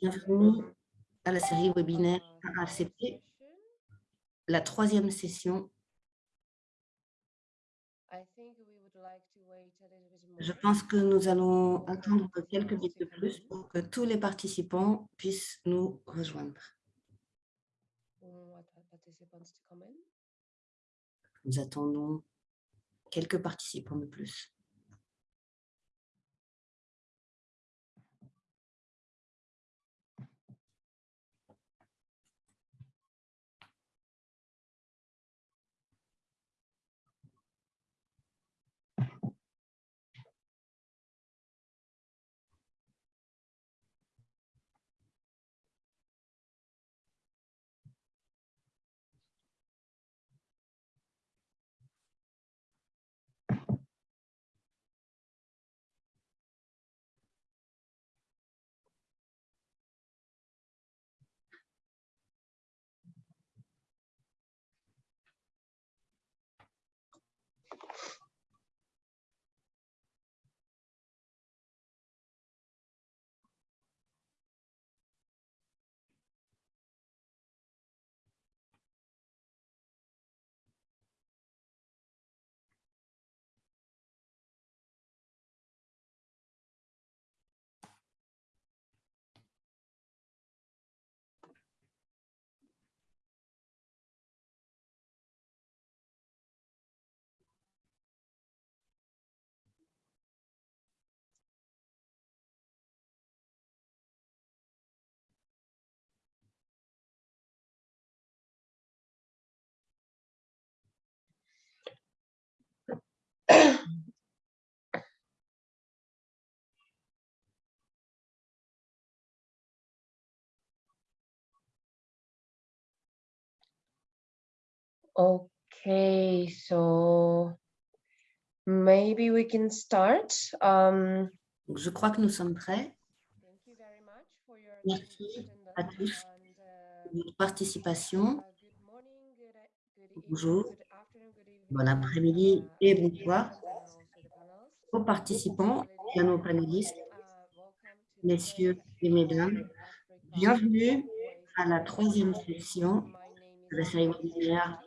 Bienvenue à la série webinaire ACP, la troisième session. Je pense que nous allons attendre quelques minutes de plus pour que tous les participants puissent nous rejoindre. Nous attendons quelques participants de plus. Okay, so maybe we can start. Um, Je crois que nous sommes prêts. Merci à tous uh, pour votre participation. Bonjour, bon après-midi uh, et bonsoir aux participants et à nos panélistes, messieurs et mesdames. Bienvenue à la troisième session de la série webinaire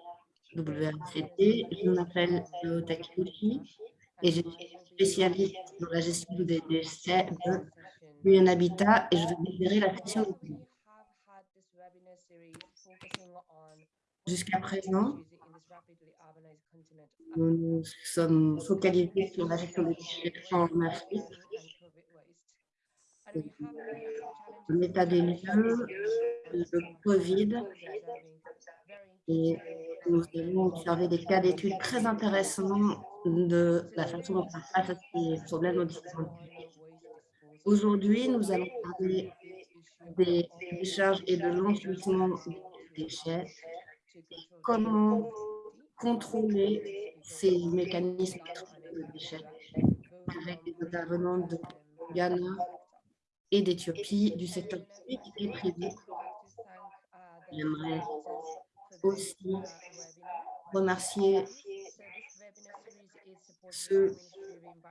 WRCT. Je m'appelle Takeuchi et je suis spécialiste dans la gestion des déchets de un habitat et je vais libérer la session Jusqu'à présent, nous nous sommes focalisés sur la gestion des déchets en Afrique. L'état des lieux, le Covid. Et nous avons observé des cas d'études très intéressants de la façon dont on face à ces problèmes aux différentes Aujourd'hui, nous allons parler des décharges et de l'enfouissement des déchets, comment contrôler ces mécanismes de déchets avec des intervenants de Ghana et d'Éthiopie, du secteur public et privé. J'aimerais aussi remercier ceux,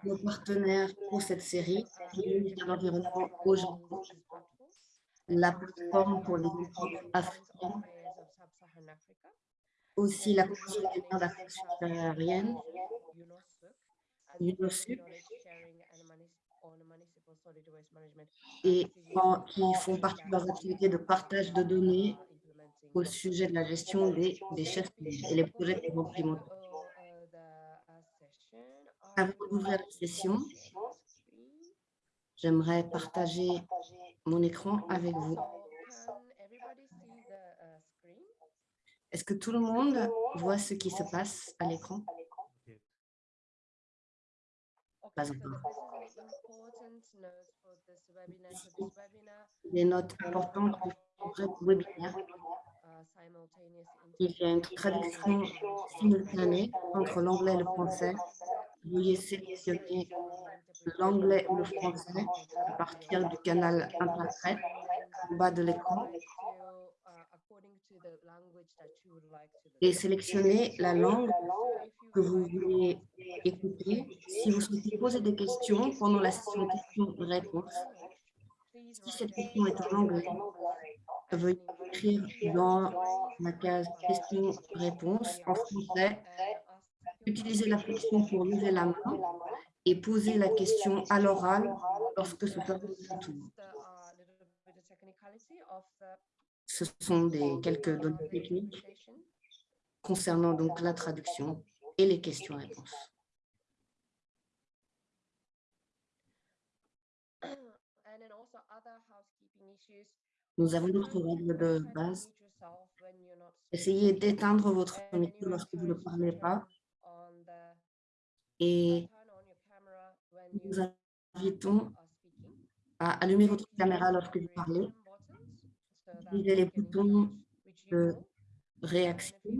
nos partenaires pour cette série, de l'Environnement au Japon, la plateforme pour les entreprises africaines, aussi la Commission des maires d'Afrique subsaharienne, UNOSUP, et qui font partie de leurs activités de partage de données au sujet de la gestion des déchets et les projets vont implémenter. Avant d'ouvrir la session, j'aimerais partager mon écran avec vous. Est-ce que tout le monde voit ce qui se passe à l'écran? Pas encore. Des notes importantes pour ce webinaire. Il y a une traduction simultanée entre l'anglais et le français. Veuillez sélectionner l'anglais ou le français à partir du canal interprète en bas de l'écran. Et sélectionnez la langue que vous voulez écouter. Si vous souhaitez poser des questions pendant la session questions-réponses, si cette question est en anglais, veuillez écrire dans la case questions-réponses en français. Utilisez la fonction pour lever la main et poser la question à l'oral lorsque ce sera votre tour. Ce sont des quelques données techniques concernant donc la traduction et les questions-réponses. Nous avons d'autres règles de base. Essayez d'éteindre votre micro lorsque vous ne parlez pas. Et nous invitons à allumer votre caméra lorsque vous parlez. Utilisez les boutons de réaction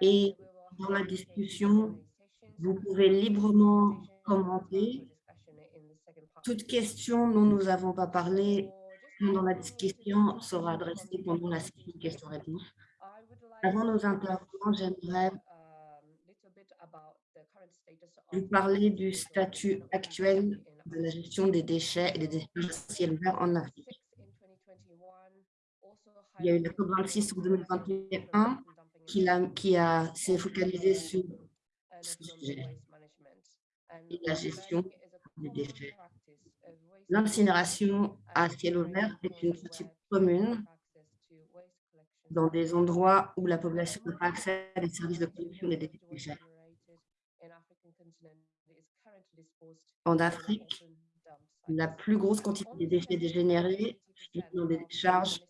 et dans la discussion, vous pouvez librement commenter. Toute question dont nous n'avons pas parlé dans la discussion sera adressée pendant la session questions-réponses. Avant nos intervenants, j'aimerais vous parler du statut actuel de la gestion des déchets et des déchets ciel vert en Afrique. Il y a eu le COP26 en 2021 qui, a, s'est focalisé sur ce sujet et la gestion des déchets. L'incinération à ciel ouvert est une pratique commune dans des endroits où la population n'a pas accès à des services de production des déchets. En Afrique, la plus grosse quantité de déchets dégénérés dans des décharges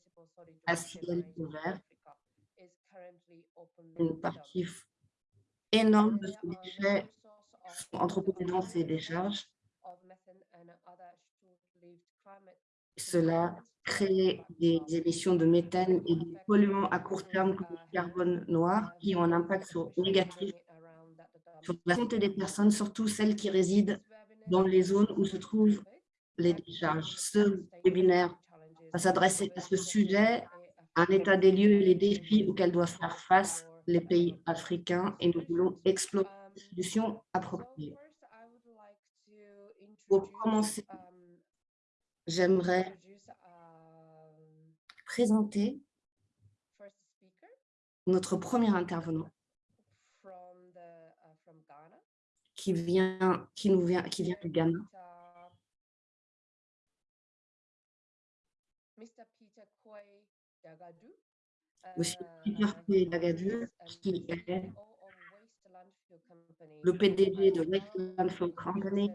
à ciel ouvert. Une partie énorme de ces déchets sont entreposés dans ces décharges. Cela crée des émissions de méthane et des polluants à court terme comme le carbone noir qui ont un impact négatif sur la santé des personnes, surtout celles qui résident dans les zones où se trouvent les décharges. Ce webinaire va s'adresser à ce sujet, un état des lieux et les défis auxquels doivent faire face les pays africains et nous voulons explorer des solutions appropriées. Pour commencer, j'aimerais présenter notre premier intervenant qui vient, qui nous vient, qui vient du Ghana. Monsieur Dagadu, qui est le PDG de Waste Landfill Company,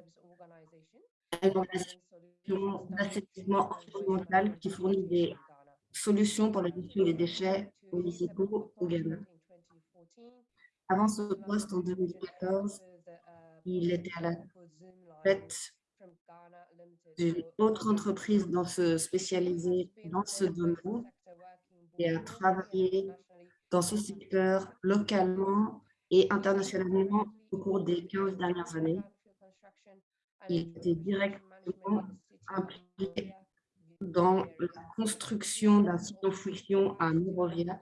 une organisation d'assainissement environnemental qui fournit des solutions pour la gestion des déchets municipaux au Ghana. Avant ce poste, en 2014, il était à la tête d'une autre entreprise dans ce, spécialisée dans ce domaine et a travaillé dans ce secteur localement et internationalement au cours des 15 dernières années. Il était directement impliqué dans la construction d'un site d'enfouissement à Nourovia,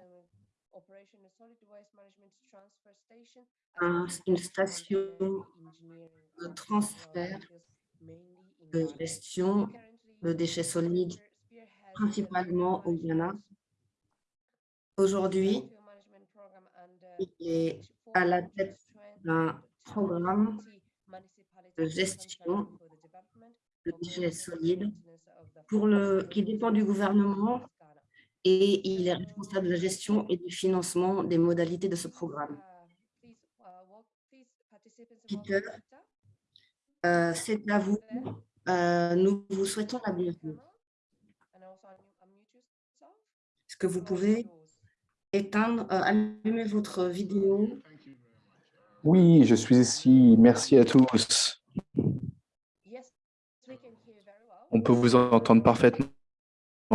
une station de transfert de gestion de déchets solides, principalement au Ghana. Aujourd'hui, il est à la tête d'un programme de gestion de déchets solides pour le, qui dépend du gouvernement et il est responsable de la gestion et du financement des modalités de ce programme. Peter, euh, c'est à vous. Euh, nous vous souhaitons la bienvenue. Est-ce que vous pouvez éteindre, euh, allumer votre vidéo Oui, je suis ici. Merci à tous. On peut vous entendre parfaitement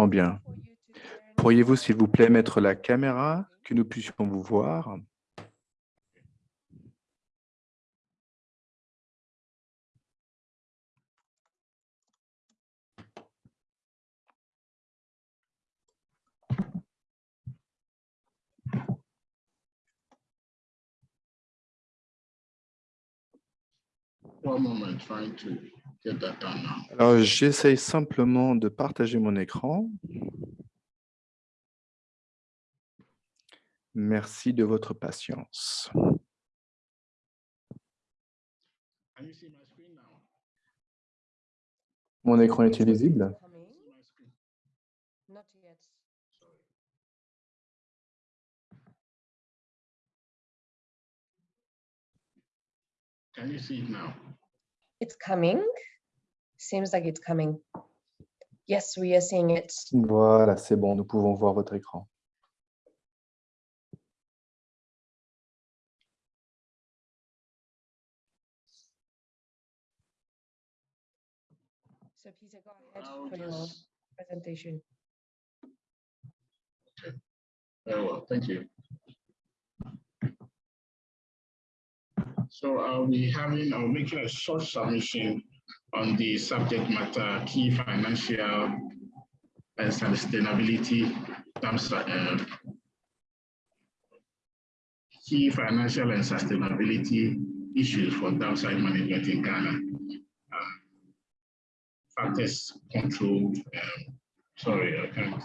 bien. Pourriez-vous, s'il vous plaît, mettre la caméra, que nous puissions vous voir? Alors, j'essaye simplement de partager mon écran. Merci de votre patience. Mon écran est visible Can you see it now? It's coming. Seems like it's coming. Yes, we are seeing it. Voilà, c'est bon, nous pouvons voir votre écran. So Peter, go ahead for your presentation. Okay. Very well, thank you. So I'll be having, I'll making a short submission on the subject matter, key financial and sustainability terms, uh, key financial and sustainability issues for downside management in Ghana. Um, factors control, um, sorry, I can't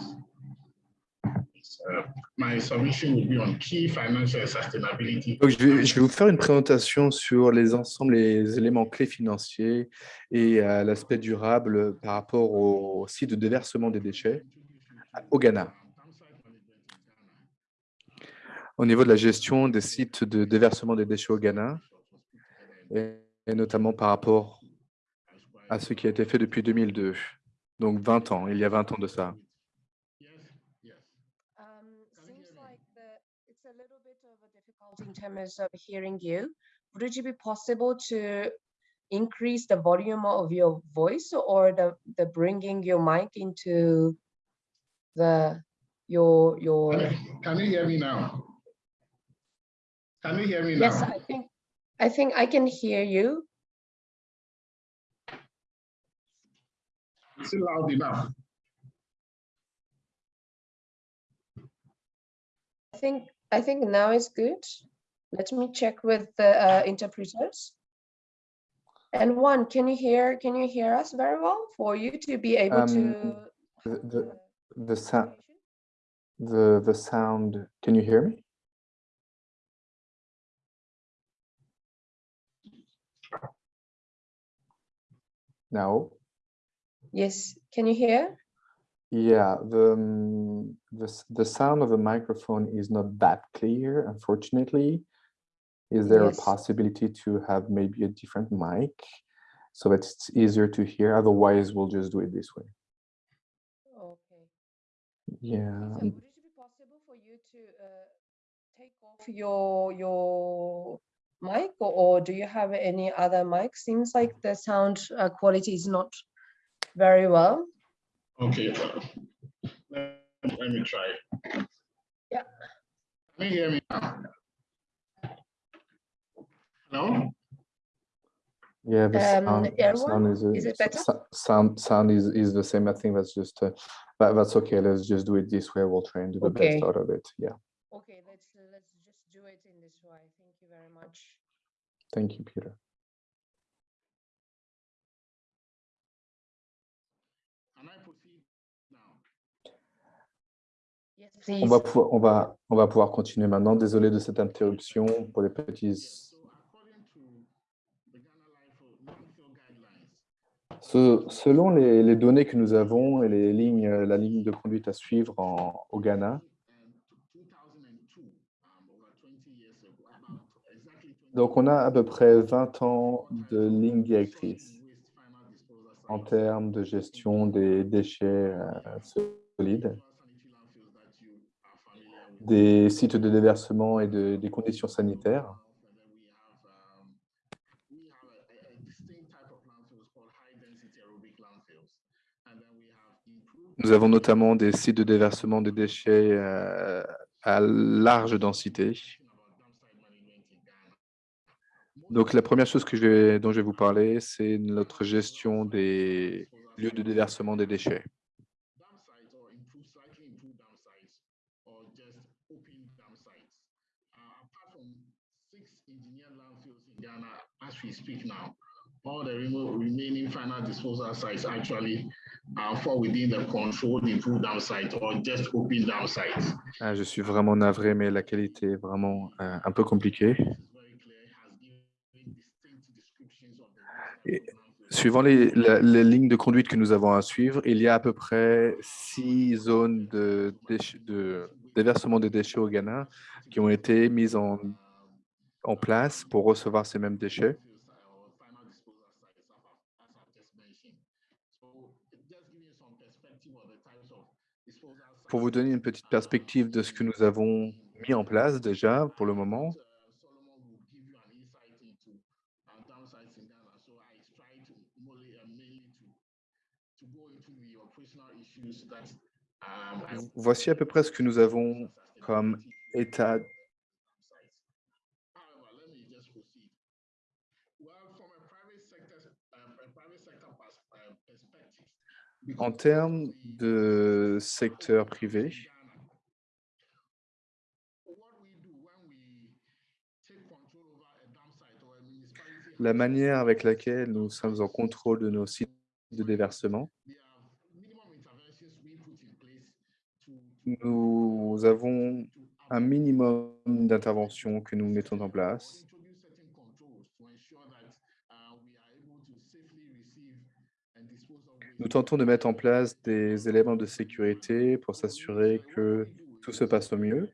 Uh, my submission will be on key financial sustainability. Donc, je, vais, je vais vous faire une présentation sur les ensembles, les éléments clés financiers et euh, l'aspect durable par rapport au site de déversement des déchets au Ghana. Au niveau de la gestion des sites de déversement des déchets au Ghana, et, et notamment par rapport à ce qui a été fait depuis 2002, donc 20 ans, il y a 20 ans de ça. Um, in terms of hearing you. Would it be possible to increase the volume of your voice or the, the bringing your mic into the your your Can you, hear me now? Can you hear me now yes i think i think i can hear you Is it loud enough? Think i think now is good let me check with the uh, interpreters. And one, can you hear can you hear us very well for you to be able Um, to The, the, the, sound, the, the sound, can you hear me? No? Yes, can you hear? Yeah, the, um, the, the sound of the microphone is not that clear, unfortunately. Is there Yes. a possibility to have maybe a different mic so that it's easier to hear? Otherwise, we'll just do it this way. Okay. Yeah. So would it be possible for you to uh, take off your your mic or, or do you have any other mic? Seems like the sound uh, quality is not very well. Okay. uh, Let let me try. Yeah. Can you hear me now? Hello? Yeah, the Um, sound, the Erwan, sound is, uh, is it better? Sound, sound is, is the same. I think that's just, uh, but that's okay. Let's just do it this way. We'll try and do the Okay. best out of it. Yeah. Okay, let's uh, let's just do it in this way. Thank you very much. Thank you, Peter. On va, pouvoir, on, va, on va pouvoir continuer maintenant. Désolé de cette interruption pour les petits. Selon les, les données que nous avons et les lignes, la ligne de conduite à suivre en, au Ghana, and 2002, over 20 years ago, about exactly 20 donc on a à peu près 20 ans de lignes directrices waste final disposal en termes de gestion des déchets euh, solides, sanitary landfills that you are familiar with. Des sites de déversement et de- des conditions sanitaires. Nous avons notamment des sites de déversement des déchets euh, à large densité. Donc la première chose que je dont je vais vous parler, c'est notre gestion des lieux de déversement des déchets. Open dam sites. Uh, apart from six engineered landfills in Ghana as we speak now, all the remaining final disposal sites actually uh, fall within the controlled improved dam site or just open dam sites. Ah, je suis vraiment navré, mais la qualité est vraiment euh, un peu compliquée. Et, suivant les, la, les, lignes de conduite que nous avons à suivre, il y a à peu près six zones de, de déversement des déchets au Ghana qui ont été mises en, en place pour recevoir ces mêmes déchets. Pour vous donner une petite perspective de ce que nous avons mis en place déjà pour le moment, voici à peu près ce que nous avons comme état En termes de secteur privé, la manière avec laquelle nous sommes en contrôle de nos sites de déversement, nous avons un minimum d'intervention que nous mettons en place Nous tentons de mettre en place des éléments de sécurité pour s'assurer que tout se passe au mieux.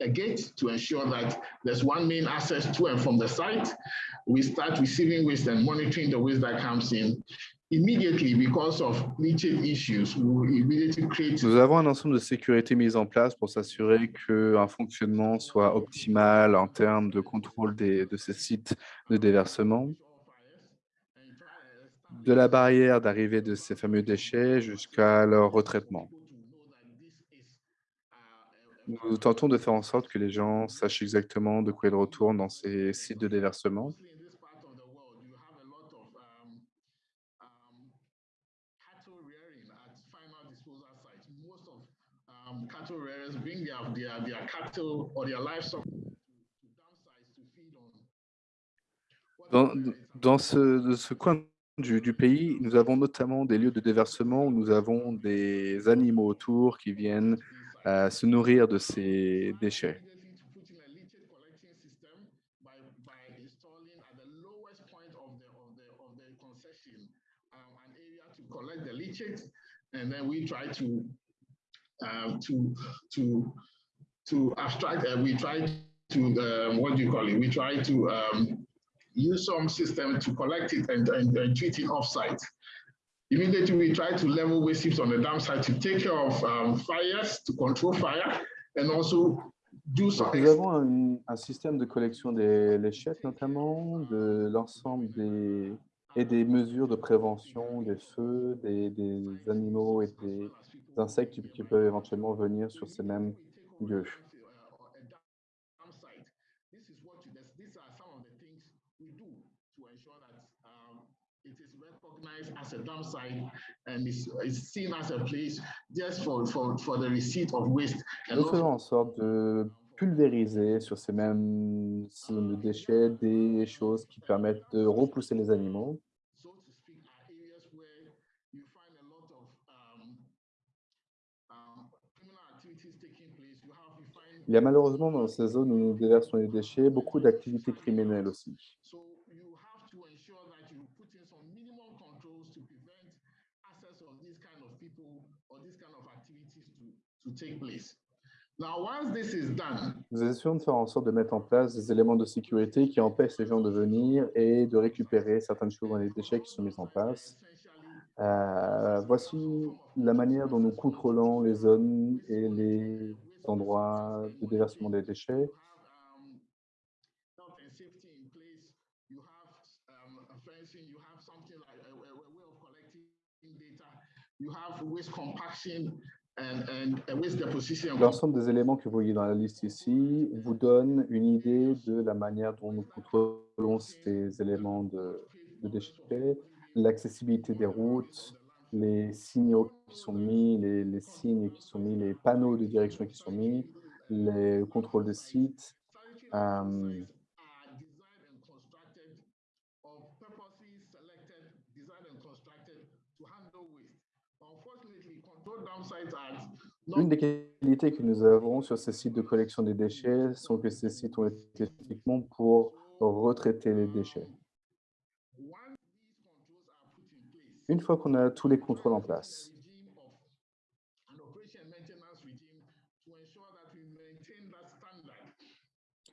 A gate to ensure that there's one main access to and from the site. We start receiving waste and monitoring the waste that comes in. Immediately, because of leachate issues, we immediately create... Nous avons un ensemble de sécurité mis en place pour s'assurer qu'un fonctionnement soit optimal en termes de contrôle des, de ces sites de déversement de la barrière d'arrivée de ces fameux déchets jusqu'à leur retraitement. Nous tentons de faire en sorte que les gens sachent exactement de quoi ils retournent dans ces sites de déversement. Dans, ce, coin du, pays, nous avons notamment des lieux de déversement où nous avons des animaux autour qui viennent euh, se nourrir de ces déchets. and then we try to uh, to to to abstract. Uh, we try to um, what do you call it? We try to um, use some system to collect it and, and, and treat it offsite. Immediately, we try to level waste heaps on the dam site to take care of um, fires, to control fire, and also do some... Nous avons un, un, système de collection des léchettes, notamment, de l'ensemble des et des mesures de prévention des feux, des, des animaux et des insectes qui, qui peuvent éventuellement venir sur ces mêmes lieux. As a dump site and is, is seen as a place just for, for, for the receipt of waste. Nous faisons en sorte de pulvériser sur ces mêmes zones de déchets des choses qui permettent de repousser les animaux. Il y a malheureusement dans ces zones où nous déversons les déchets beaucoup d'activités criminelles aussi. Nous essayons de faire en sorte de mettre en place des éléments de sécurité qui empêchent les gens de venir et de récupérer certaines choses dans les déchets qui sont mis en place. Euh, voici la manière dont nous contrôlons les zones et les endroits de déversement des déchets. You have waste compaction L'ensemble des éléments que vous voyez dans la liste ici vous donne une idée de la manière dont nous contrôlons ces éléments de, déchets, l'accessibilité des routes, les signaux qui sont mis, les, signes qui sont mis, les panneaux de direction qui sont mis, les contrôles des sites, euh, Une des qualités que nous avons sur ces sites de collection des déchets sont que ces sites ont été spécifiquement pour retraiter les déchets. Une fois qu'on a tous les contrôles en place,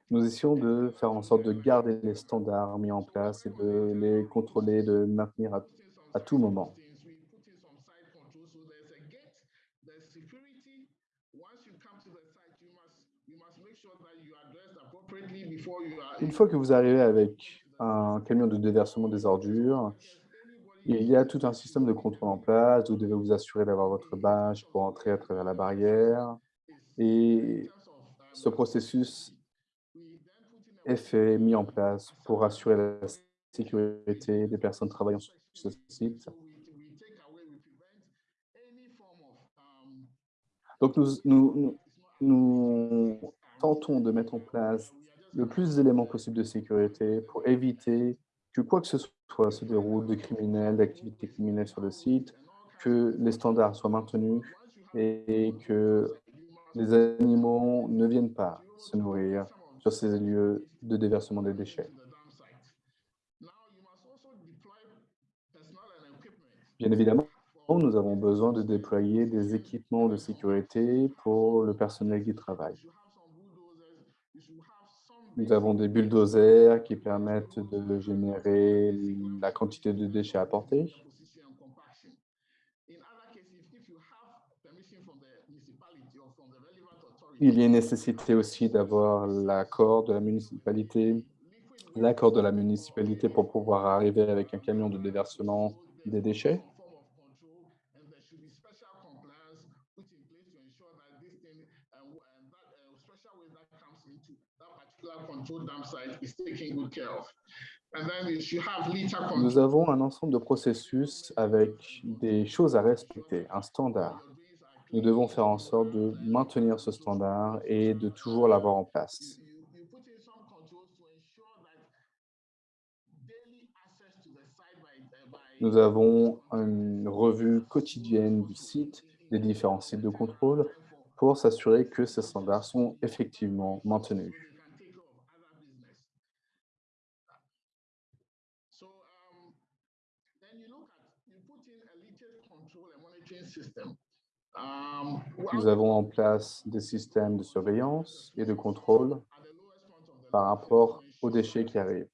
nous essayons de faire en sorte de garder les standards mis en place et de les contrôler, de maintenir à tout moment. Une fois que vous arrivez avec un camion de déversement des ordures, il y a tout un système de contrôle en place. Vous devez vous assurer d'avoir votre badge pour entrer à travers la barrière. Et ce processus est fait, mis en place pour assurer la sécurité des personnes travaillant sur ce site. Donc, nous, nous, nous tentons de mettre en place le plus d'éléments possibles de sécurité pour éviter que quoi que ce soit se déroule de criminels, d'activités criminelles sur le site, que les standards soient maintenus et que les animaux ne viennent pas se nourrir sur ces lieux de déversement des déchets. Bien évidemment, nous avons besoin de déployer des équipements de sécurité pour le personnel qui travaille. Nous avons des bulldozers qui permettent de générer la quantité de déchets apportés. Il y a nécessité aussi d'avoir l'accord de la municipalité, l'accord de la municipalité pour pouvoir arriver avec un camion de déversement des déchets. Nous avons un ensemble de processus avec des choses à respecter, un standard. Nous devons faire en sorte de maintenir ce standard et de toujours l'avoir en place. Nous avons une revue quotidienne du site, des différents sites de contrôle, pour s'assurer que ces standards sont effectivement maintenus. Nous avons en place des systèmes de surveillance et de contrôle par rapport aux déchets qui arrivent.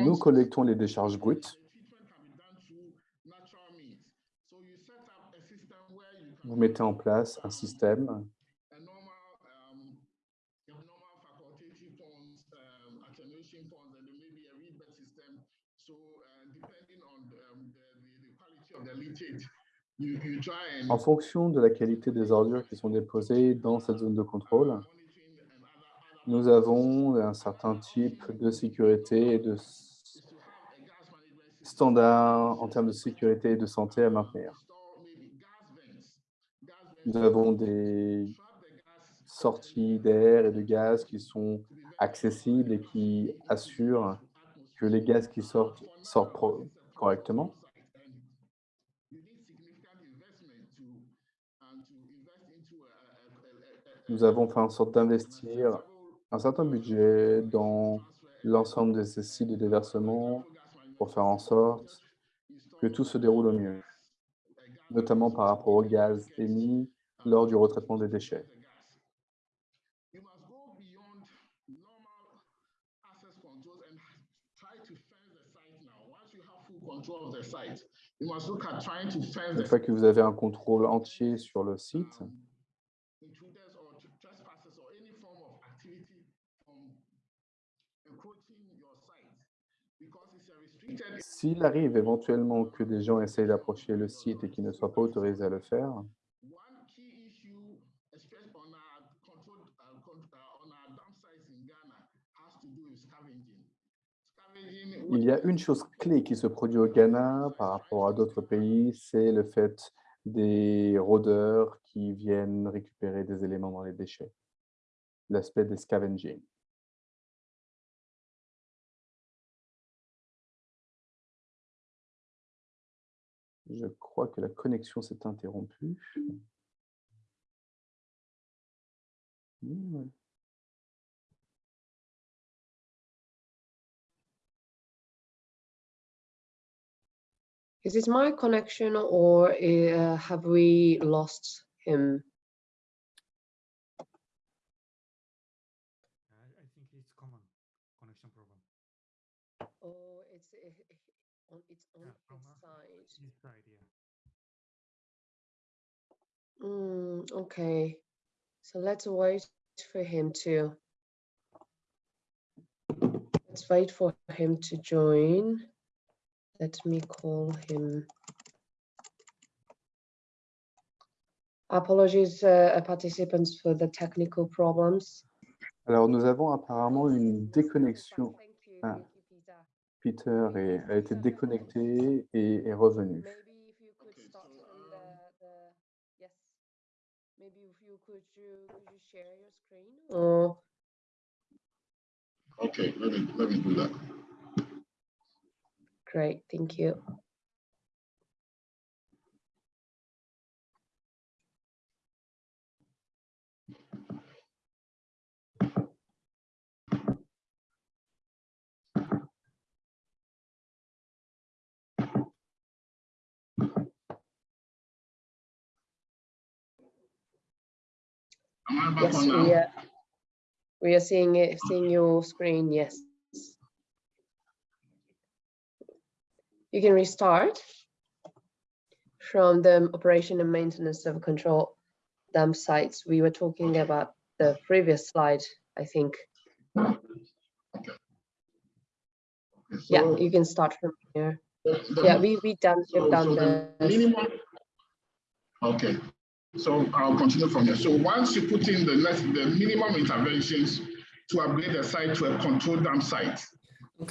Nous collectons les décharges brutes vous mettez en place un système en fonction de la qualité des ordures qui sont déposées dans cette zone de contrôle, nous avons un certain type de sécurité et de standards en termes de sécurité et de santé à maintenir. Nous avons des sorties d'air et de gaz qui sont accessibles et qui assurent que les gaz qui sortent sortent correctement. Nous avons fait en sorte d'investir un certain budget dans l'ensemble de ces sites de déversement pour faire en sorte que tout se déroule au mieux notamment par rapport au gaz émis lors du retraitement des déchets. Une fois que vous avez un contrôle entier sur le site, S'il arrive éventuellement que des gens essayent d'approcher le site et qu'ils ne soient pas autorisés à le faire, Il y a une chose clé qui se produit au Ghana par rapport à d'autres pays, c'est le fait des rôdeurs qui viennent récupérer des éléments dans les déchets, l'aspect des scavenging. Je crois que la connexion s'est interrompue. Mmh, Is it my connection or uh, have we lost him? On Yeah, from his uh, side. his side, yeah. Mm, okay, so let's wait for him to. Let's wait for him to join. Let me call him. Apologies, uh, participants, for the technical problems. Alors, nous avons apparemment une déconnexion. Ah. Peter. Est- a été déconnecté et est revenu. Maybe if you could start from the, the, yes. Maybe if you could, you, could you share your screen? Or, Okay, let me, let me do that. great, thank you. Yes, we are, we are seeing it, seeing your screen, yes. You can restart from the operation and maintenance of control dump sites. We were talking about the previous slide, I think. Yeah, So you can start from here. the- the- Yeah, we, we done, so- we've done so the, Minimum. Okay, so I'll continue from here. So once you put in the the minimum interventions to upgrade the site to a controlled dam site,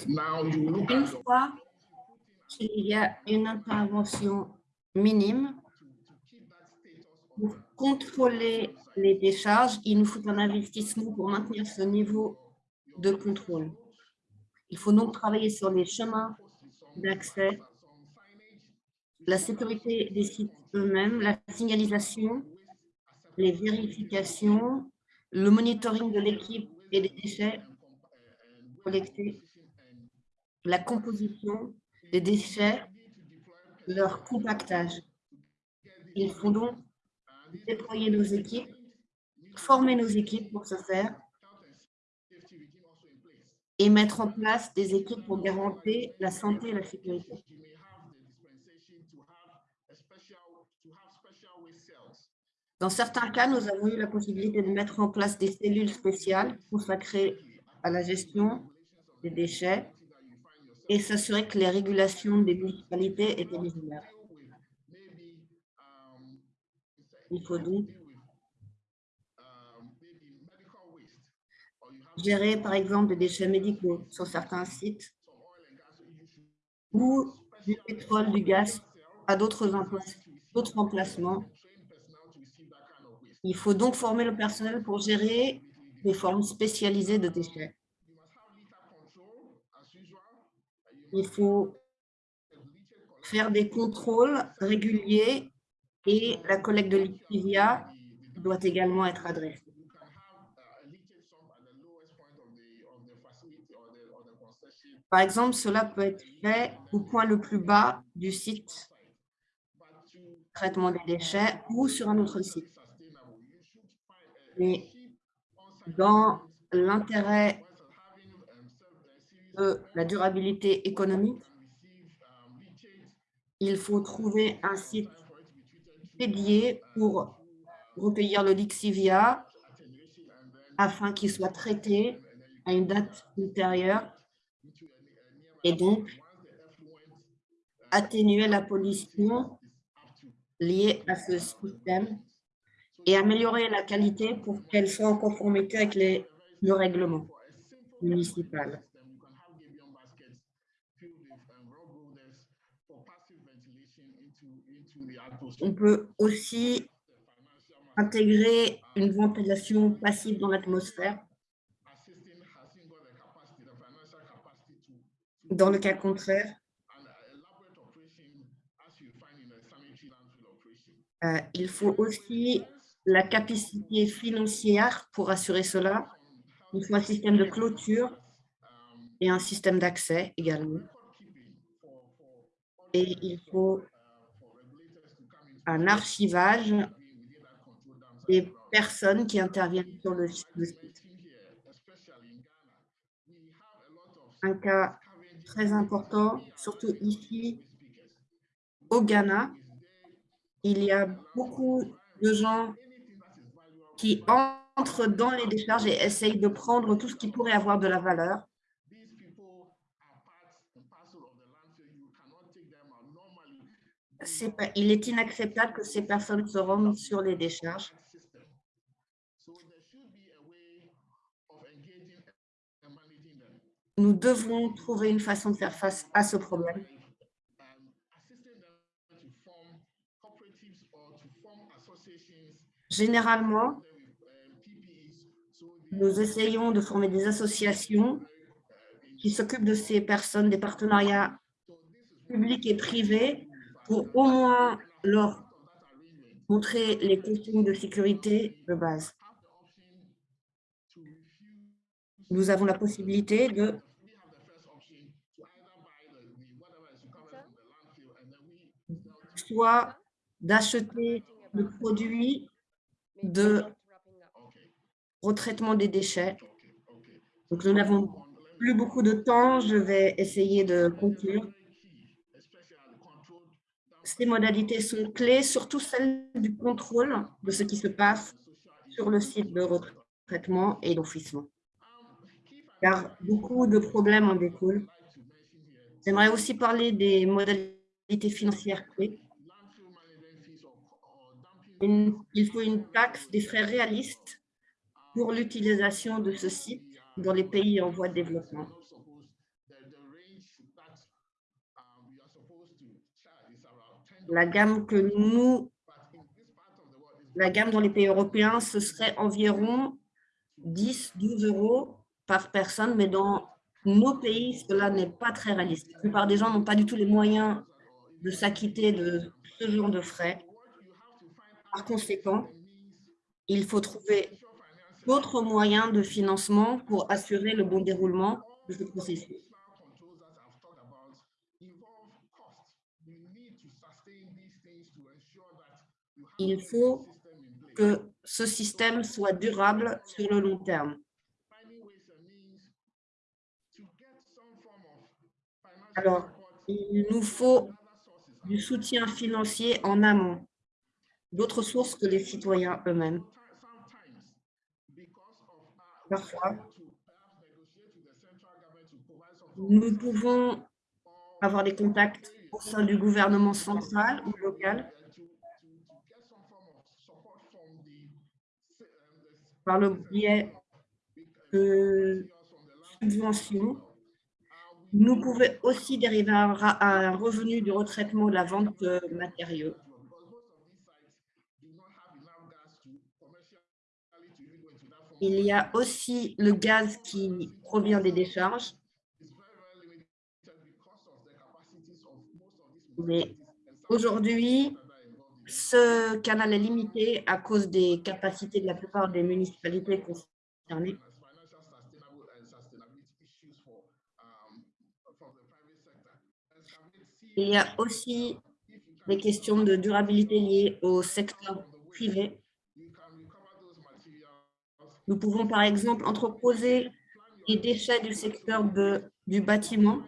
now you look Une at fois qu'il y a une intervention minime pour contrôler les décharges, il nous faut un investissement pour maintenir ce niveau de contrôle. Il faut donc travailler sur les chemins d'accès, la sécurité des sites eux-mêmes, la signalisation, les vérifications, le monitoring de l'équipe et des déchets collectés, la composition des déchets, leur compactage. Il faut donc déployer nos équipes, former nos équipes pour ce faire et mettre en place des équipes pour garantir la santé et la sécurité. Dans certains cas, nous avons eu la possibilité de mettre en place des cellules spéciales consacrées à la gestion des déchets et s'assurer que les régulations des municipalités étaient mises en. Il faut donc gérer, par exemple, des déchets médicaux sur certains sites ou du pétrole, du gaz à d'autres emplacements. Il faut donc former le personnel pour gérer des formes spécialisées de déchets. Il faut faire des contrôles réguliers et la collecte de lixiviat doit également être adressée. Par exemple, cela peut être fait au point le plus bas du site traitement des déchets ou sur un autre site. Mais dans l'intérêt de la durabilité économique, il faut trouver un site dédié pour recueillir le lixivia afin qu'il soit traité à une date ultérieure et donc atténuer la pollution liée à ce système et améliorer la qualité pour qu'elle soit en conformité avec le règlement. atmosphere. On peut aussi intégrer une ventilation passive dans l'atmosphère dans le cas contraire. euh, il faut aussi la capacité financière pour assurer cela. Il faut un système de clôture et un système d'accès également. Et il faut un archivage des personnes qui interviennent sur le site. Un cas très important, surtout ici au Ghana, il y a beaucoup de gens qui entrent dans les décharges et essayent de prendre tout ce qui pourrait avoir de la valeur. Pas- Il est inacceptable que ces personnes se rendent sur les décharges. system. So there should be a way of engaging and managing them. Nous devons trouver une façon de faire face à ce problème. Um, assisting them to form cooperatives or to form associations Généralement, with um, PPEs. So nous essayons de former des associations qui s'occupent de ces personnes, des partenariats publics et privés, pour au moins leur montrer les consignes de sécurité de base. Nous avons la possibilité de soit d'acheter le produit de. Retraitement des déchets. Donc, nous n'avons plus beaucoup de temps. Je vais essayer de conclure. Ces modalités sont clés, surtout celle du contrôle de ce qui se passe sur le site de retraitement et d'enfouissement. Car beaucoup de problèmes en découlent. J'aimerais aussi parler des modalités financières clés. Une- il faut une taxe des frais réalistes pour l'utilisation de ce site dans les pays en voie de développement. La gamme que nous, la gamme dans les pays européens, ce serait environ 10-12 euros par personne, mais dans nos pays, cela n'est pas très réaliste. La plupart des gens n'ont pas du tout les moyens de s'acquitter de ce genre de frais. Par conséquent, il faut trouver d'autres moyens de financement pour assurer le bon déroulement de ce processus. Il faut que ce système soit durable sur le long terme. Alors, il nous faut du soutien financier en amont, d'autres sources que les citoyens eux-mêmes. Parfois, nous pouvons avoir des contacts au sein du gouvernement central ou local par le biais de subventions. Nous pouvons aussi dériver ra- un revenu du retraitement de la vente de matériaux. Il y a aussi le gaz qui provient des décharges. Mais aujourd'hui, ce canal est limité à cause des capacités de la plupart des municipalités concernées. Il y a aussi des questions de durabilité liées au secteur privé. Nous pouvons par exemple entreposer les déchets du secteur du bâtiment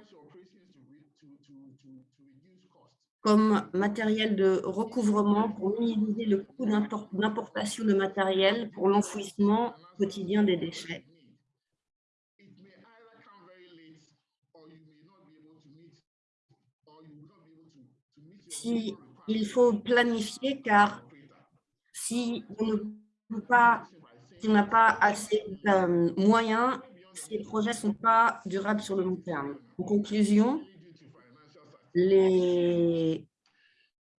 comme matériel de recouvrement pour minimiser le coût d'impor- d'importation de matériel pour l'enfouissement quotidien des déchets. Si il faut planifier car si on ne peut pas, si n'a pas assez de moyens, ces projets ne sont pas durables sur le long terme. En conclusion,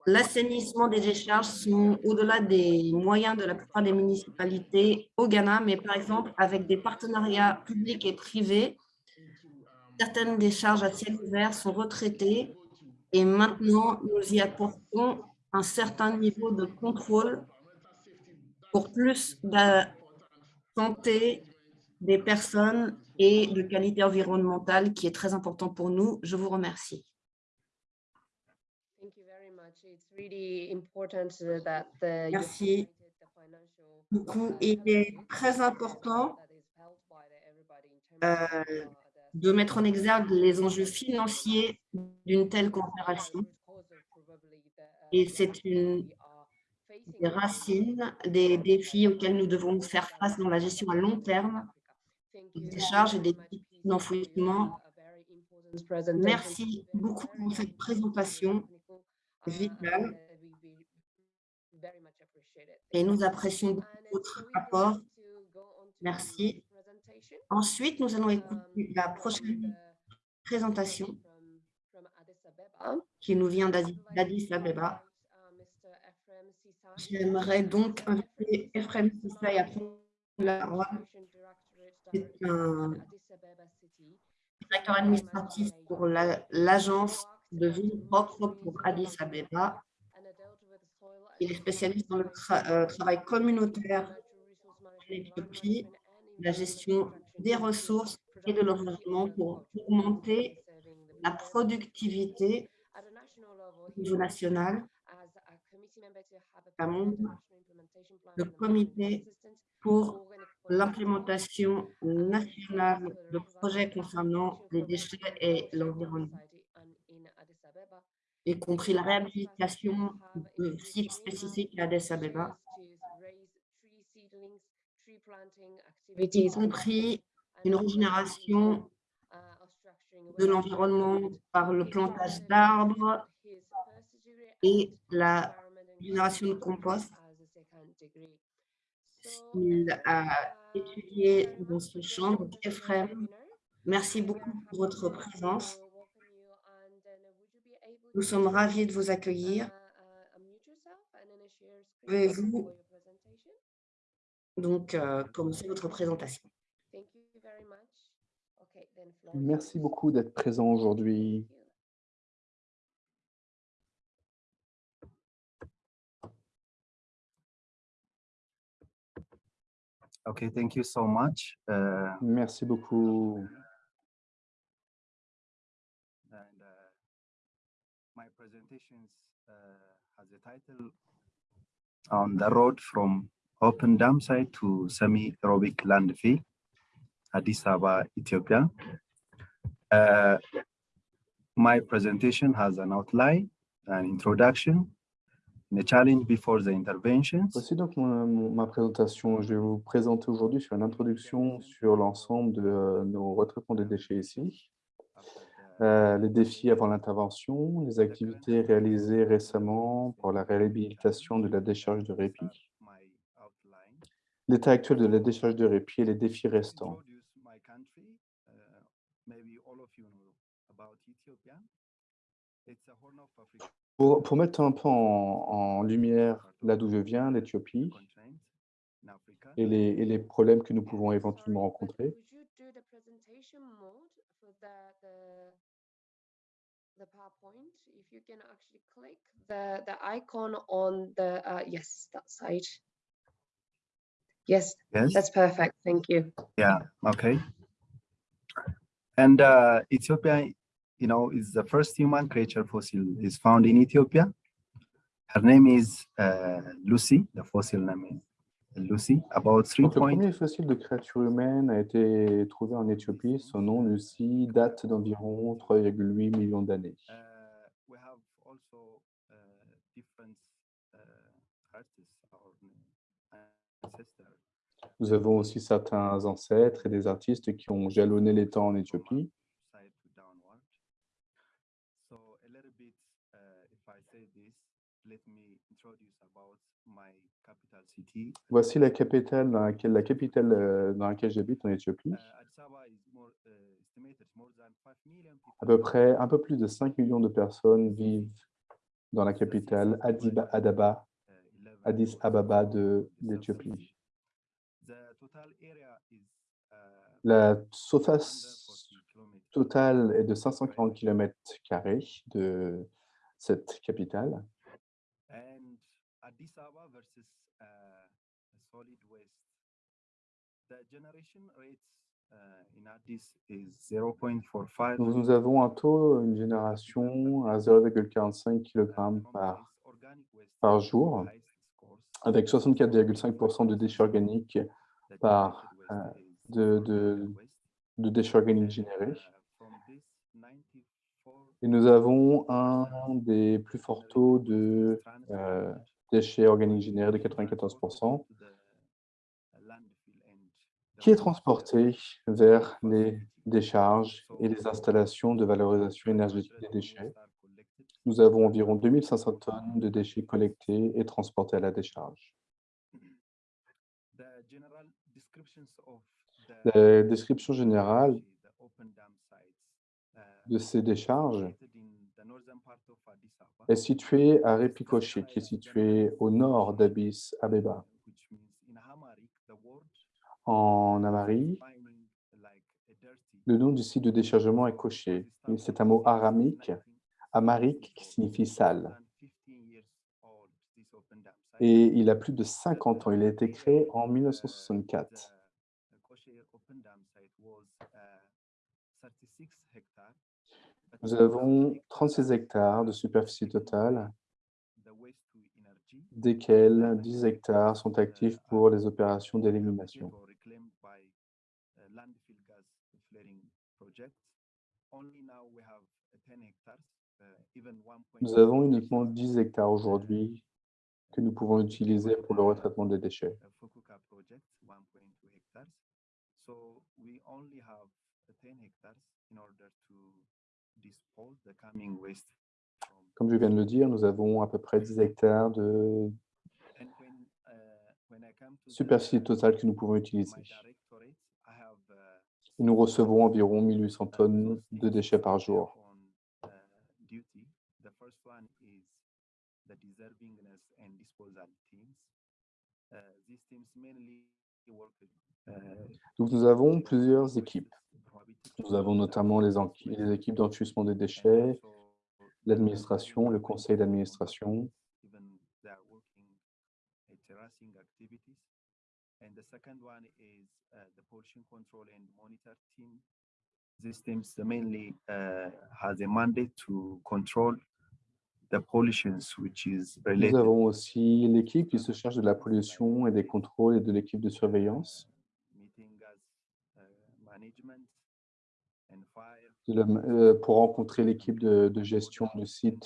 l'assainissement des décharges sont au-delà des moyens de la plupart des municipalités au Ghana, mais par exemple avec des partenariats publics et privés, certaines décharges à ciel ouvert sont retraitées et maintenant nous y apportons un certain niveau de contrôle pour plus santé des personnes et de qualité environnementale qui est très important pour nous. Je vous remercie. Thank you very much. It's really important uh, that the. you Merci beaucoup. uh, Il est très important euh, uh, de mettre en exergue les enjeux financiers d'une telle coopération. Et c'est une des racines des défis auxquels nous devons faire face dans la gestion à long terme des charges et des types d'enfouissement. Merci beaucoup pour cette présentation vitale et nous apprécions votre rapport. Merci. Ensuite, nous allons écouter la prochaine présentation qui nous vient d'Addis Abeba. J'aimerais donc inviter Ephraim Sissay à prendre la parole. C'est un directeur administratif pour la- l'agence de ville propre pour Addis Abeba. Il est spécialiste dans le euh, travail communautaire en Éthiopie, la gestion des ressources et de l'environnement pour augmenter la productivité au niveau national. Le comité pour l'implémentation nationale de projets concernant les déchets et l'environnement, y compris la réhabilitation de sites spécifiques à Addis Abeba, y compris une régénération de l'environnement par le plantage d'arbres et la génération de compost. Il a étudié dans ce champ. Donc, Ephraim, merci beaucoup pour votre présence. Nous sommes ravis de vous accueillir. Pouvez-vous donc euh, commencer votre présentation? Merci beaucoup d'être présent aujourd'hui. Okay, thank you so much. Uh, Merci beaucoup. and uh, my presentations uh, has a title on the road from open dam site to semi-aerobic landfill, Addis Ababa, Ethiopia. Uh, my presentation has an outline, an introduction, and a challenge before the interventions. Voici donc ma présentation. Je vais vous présenter aujourd'hui sur une introduction sur l'ensemble de euh, nos retraitements des déchets ici, Euh, les défis avant l'intervention, les activités réalisées récemment pour la réhabilitation de la décharge de répit, l'état actuel de la décharge de répit et les défis restants. Pour, pour mettre un peu en, en lumière là d'où je viens, l'Éthiopie, et les, et les problèmes que nous pouvons éventuellement rencontrer. Would you do the presentation mode for the, the, the PowerPoint? If you can actually click the, the icon on the, uh, yes, that side. Yes, Yes. that's perfect. Thank you. Yeah. Okay. And uh, Ethiopia, you know, is the first human creature fossil is found in Ethiopia. Her name is uh, Lucy. The fossil name is Lucy. About three Donc, le premier fossile de créature humaine a été trouvé en Éthiopie. Son nom, Lucie, date d'environ 3,8 millions d'années. Uh, we have also uh, uh. Nous avons aussi certains ancêtres et des artistes qui ont jalonné les temps en Éthiopie. Side to downward. So a little bit, uh, if I say this, let me introduce about my capital city. Voici la capitale dans laquelle, la capitale euh, dans laquelle j'habite en Éthiopie. Uh, uh, 5 million À peu près un peu plus de 5 millions de personnes vivent dans la capitale Adiba, Adaba, 11 Addis Ababa de 12 l'Éthiopie. Uh, La surface 140 kilometers. totale est de 540 km de cette capitale. And Addis Ababa versus uh, solid waste. The generation rates uh, in Addis is 0.45. Donc, nous avons un taux, une génération à 0,45 kg par, par jour, avec 64,5% de déchets organiques par, euh, de, de, de déchets organiques générés. Et nous avons un des plus forts taux de euh, déchets organiques générés de 94%, qui est transporté vers les décharges et les installations de valorisation énergétique des déchets? Nous avons environ 2500 tonnes de déchets collectés et transportés à la décharge. La description générale de ces décharges est située à Repikoché, qui est situé au nord d'Addis Abeba. En Amari, le nom du site de déchargement est Koché. et C'est un mot aramique, amarique, qui signifie sale. Et il a plus de 50 ans. Il a été créé en 1964. Nous avons 36 hectares de superficie totale, desquels 10 hectares sont actifs pour les opérations d'élimination. Nous avons uniquement 10 hectares aujourd'hui que nous pouvons utiliser pour le retraitement des déchets. Fukuoka project, 1.2 hectares. So we only have 10 hectares in order to dispose the coming waste from. Comme je viens de le dire, nous avons à peu près 10 hectares de uh, superficie totale que nous pouvons utiliser. uh, Et nous recevons environ 1800 tonnes de déchets par jour. uh, Donc nous avons plusieurs équipes. Nous avons notamment les, équipes d'enfouissement des déchets, l'administration, le conseil d'administration. mainly uh, has a mandate to control the pollutions which is Nous related avons aussi l'équipe qui se charge de la pollution et des contrôles et de l'équipe de surveillance, meeting gas uh, management and fire. de la ma- euh, pour rencontrer l'équipe de, gestion du site,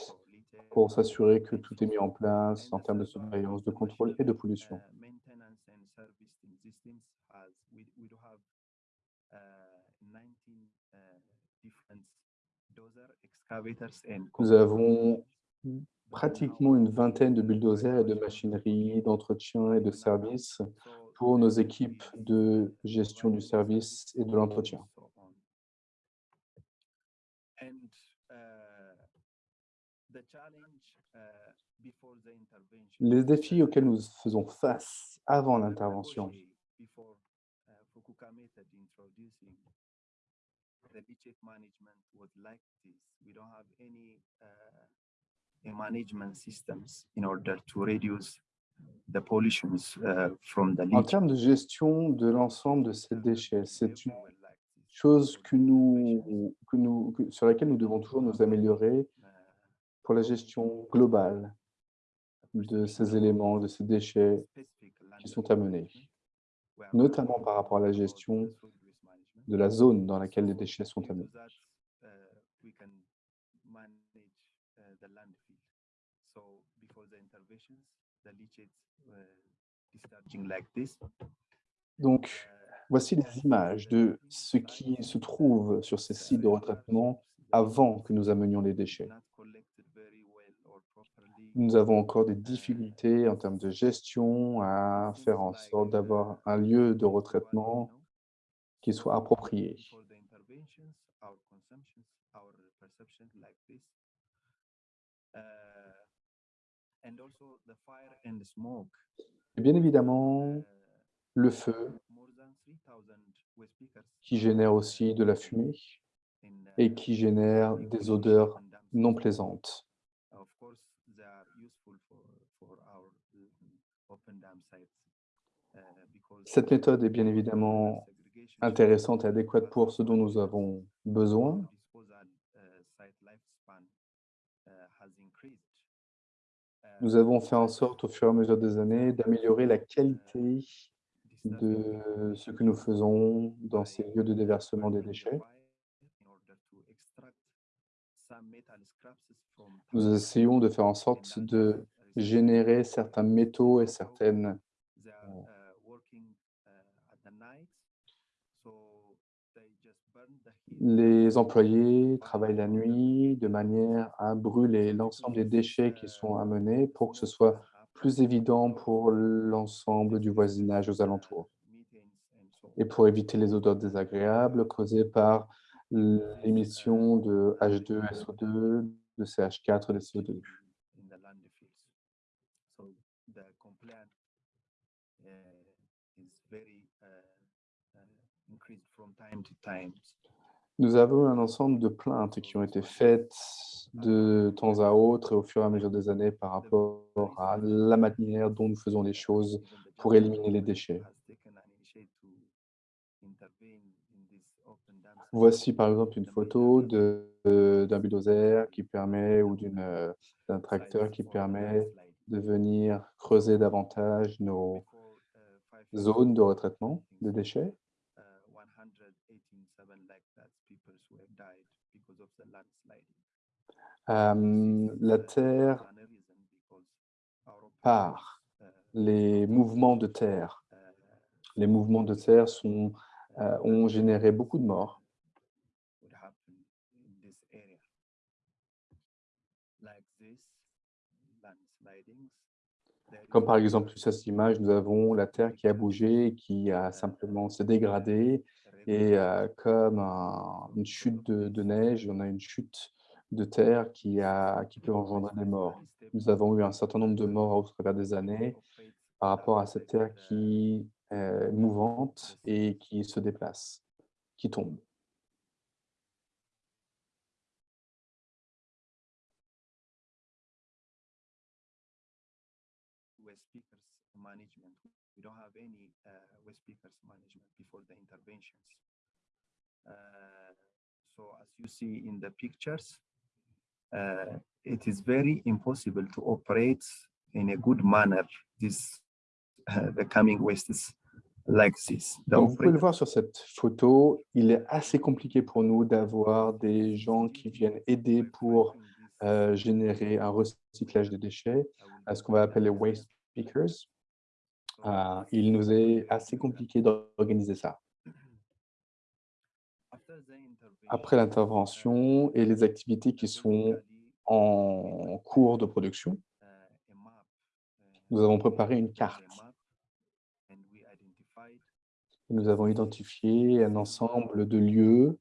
pour s'assurer que tout est mis en place en termes de surveillance, de contrôle et de pollution. maintenance and service in systems has we, we do have 19 different dozer excavators and Nous avons pratiquement une vingtaine de bulldozers et de machineries d'entretien et de service So pour nos équipes de gestion du service et de l'entretien. so on. And uh, the challenge uh, before the intervention. Les défis uh, auxquels nous faisons face avant l'intervention, uh, Fukuoka method introducing the leachate management was like this. We don't have any uh, a management systems in order to reduce the pollutions uh, from the en termes de gestion de l'ensemble de ces déchets, c'est une chose que nous, que nous, que- sur laquelle nous devons toujours nous améliorer uh, pour la gestion globale de ces éléments, de ces déchets qui sont amenés, notamment par rapport à la gestion de la zone dans laquelle les déchets sont amenés. Donc, voici les images de ce qui se trouve sur ces sites de retraitement avant que nous amenions les déchets. not collected very well or properly. Nous avons encore des difficultés en termes de gestion à faire en sorte d'avoir un lieu de retraitement qui soit approprié. Et bien évidemment, le feu more than 3000 waste speakers qui génère aussi de la fumée et qui génère des odeurs non plaisantes. Of course, they are useful for, for our uh, open dam sites. uh, because Cette méthode est bien évidemment intéressante et adéquate pour ce dont nous avons besoin. uh, uh, increased. Nous Uh, avons fait en sorte au fur et à mesure des années d'améliorer la qualité de ce que nous faisons dans ces lieux de déversement des déchets. Nous essayons de faire en sorte de générer certains métaux et certaines Les employés travaillent la nuit de manière à brûler l'ensemble des déchets qui sont amenés pour que ce soit plus évident pour l'ensemble du voisinage aux alentours. et pour éviter les odeurs désagréables causées par l'émission de H2SO2, de CH4 et de CO2. in the landfills. So the complaint uh, is very uh, uh, increased from time to time. Nous avons un ensemble de plaintes qui ont été faites de temps à autre et au fur et à mesure des années par rapport à la manière dont nous faisons les choses pour éliminer les déchets. Voici par exemple une photo d'un bulldozer qui permet ou euh, d'un tracteur qui permet de venir creuser davantage nos zones de retraitement des déchets? Euh, la terre part, les mouvements de terre. Les mouvements de terre sont, euh, ont généré beaucoup de morts. would happen in this area. Like this, landslidings. there Comme par exemple, sur cette image, nous avons la terre qui a bougé, qui a simplement se dégradé, et euh, comme un- une chute de, de neige, on a une chute de terre qui, a, qui peut engendrer des morts. Nous avons eu un certain nombre de morts au travers des années par rapport à cette terre qui est mouvante et qui se déplace, qui tombe. Waste speakers management before the interventions. Uh, so as you see in the pictures, uh, it is very impossible to operate in a good manner this uh, the coming wastes like this. The Comme vous pouvez le voir sur cette photo, il est assez compliqué pour nous d'avoir des gens qui viennent aider pour euh, générer un recyclage des déchets, à ce qu'on va appeler waste pickers. Euh, il nous est assez compliqué d'organiser ça. Après l'intervention et les activités qui sont en cours de production, nous avons préparé une carte. Nous avons identifié un ensemble de lieux,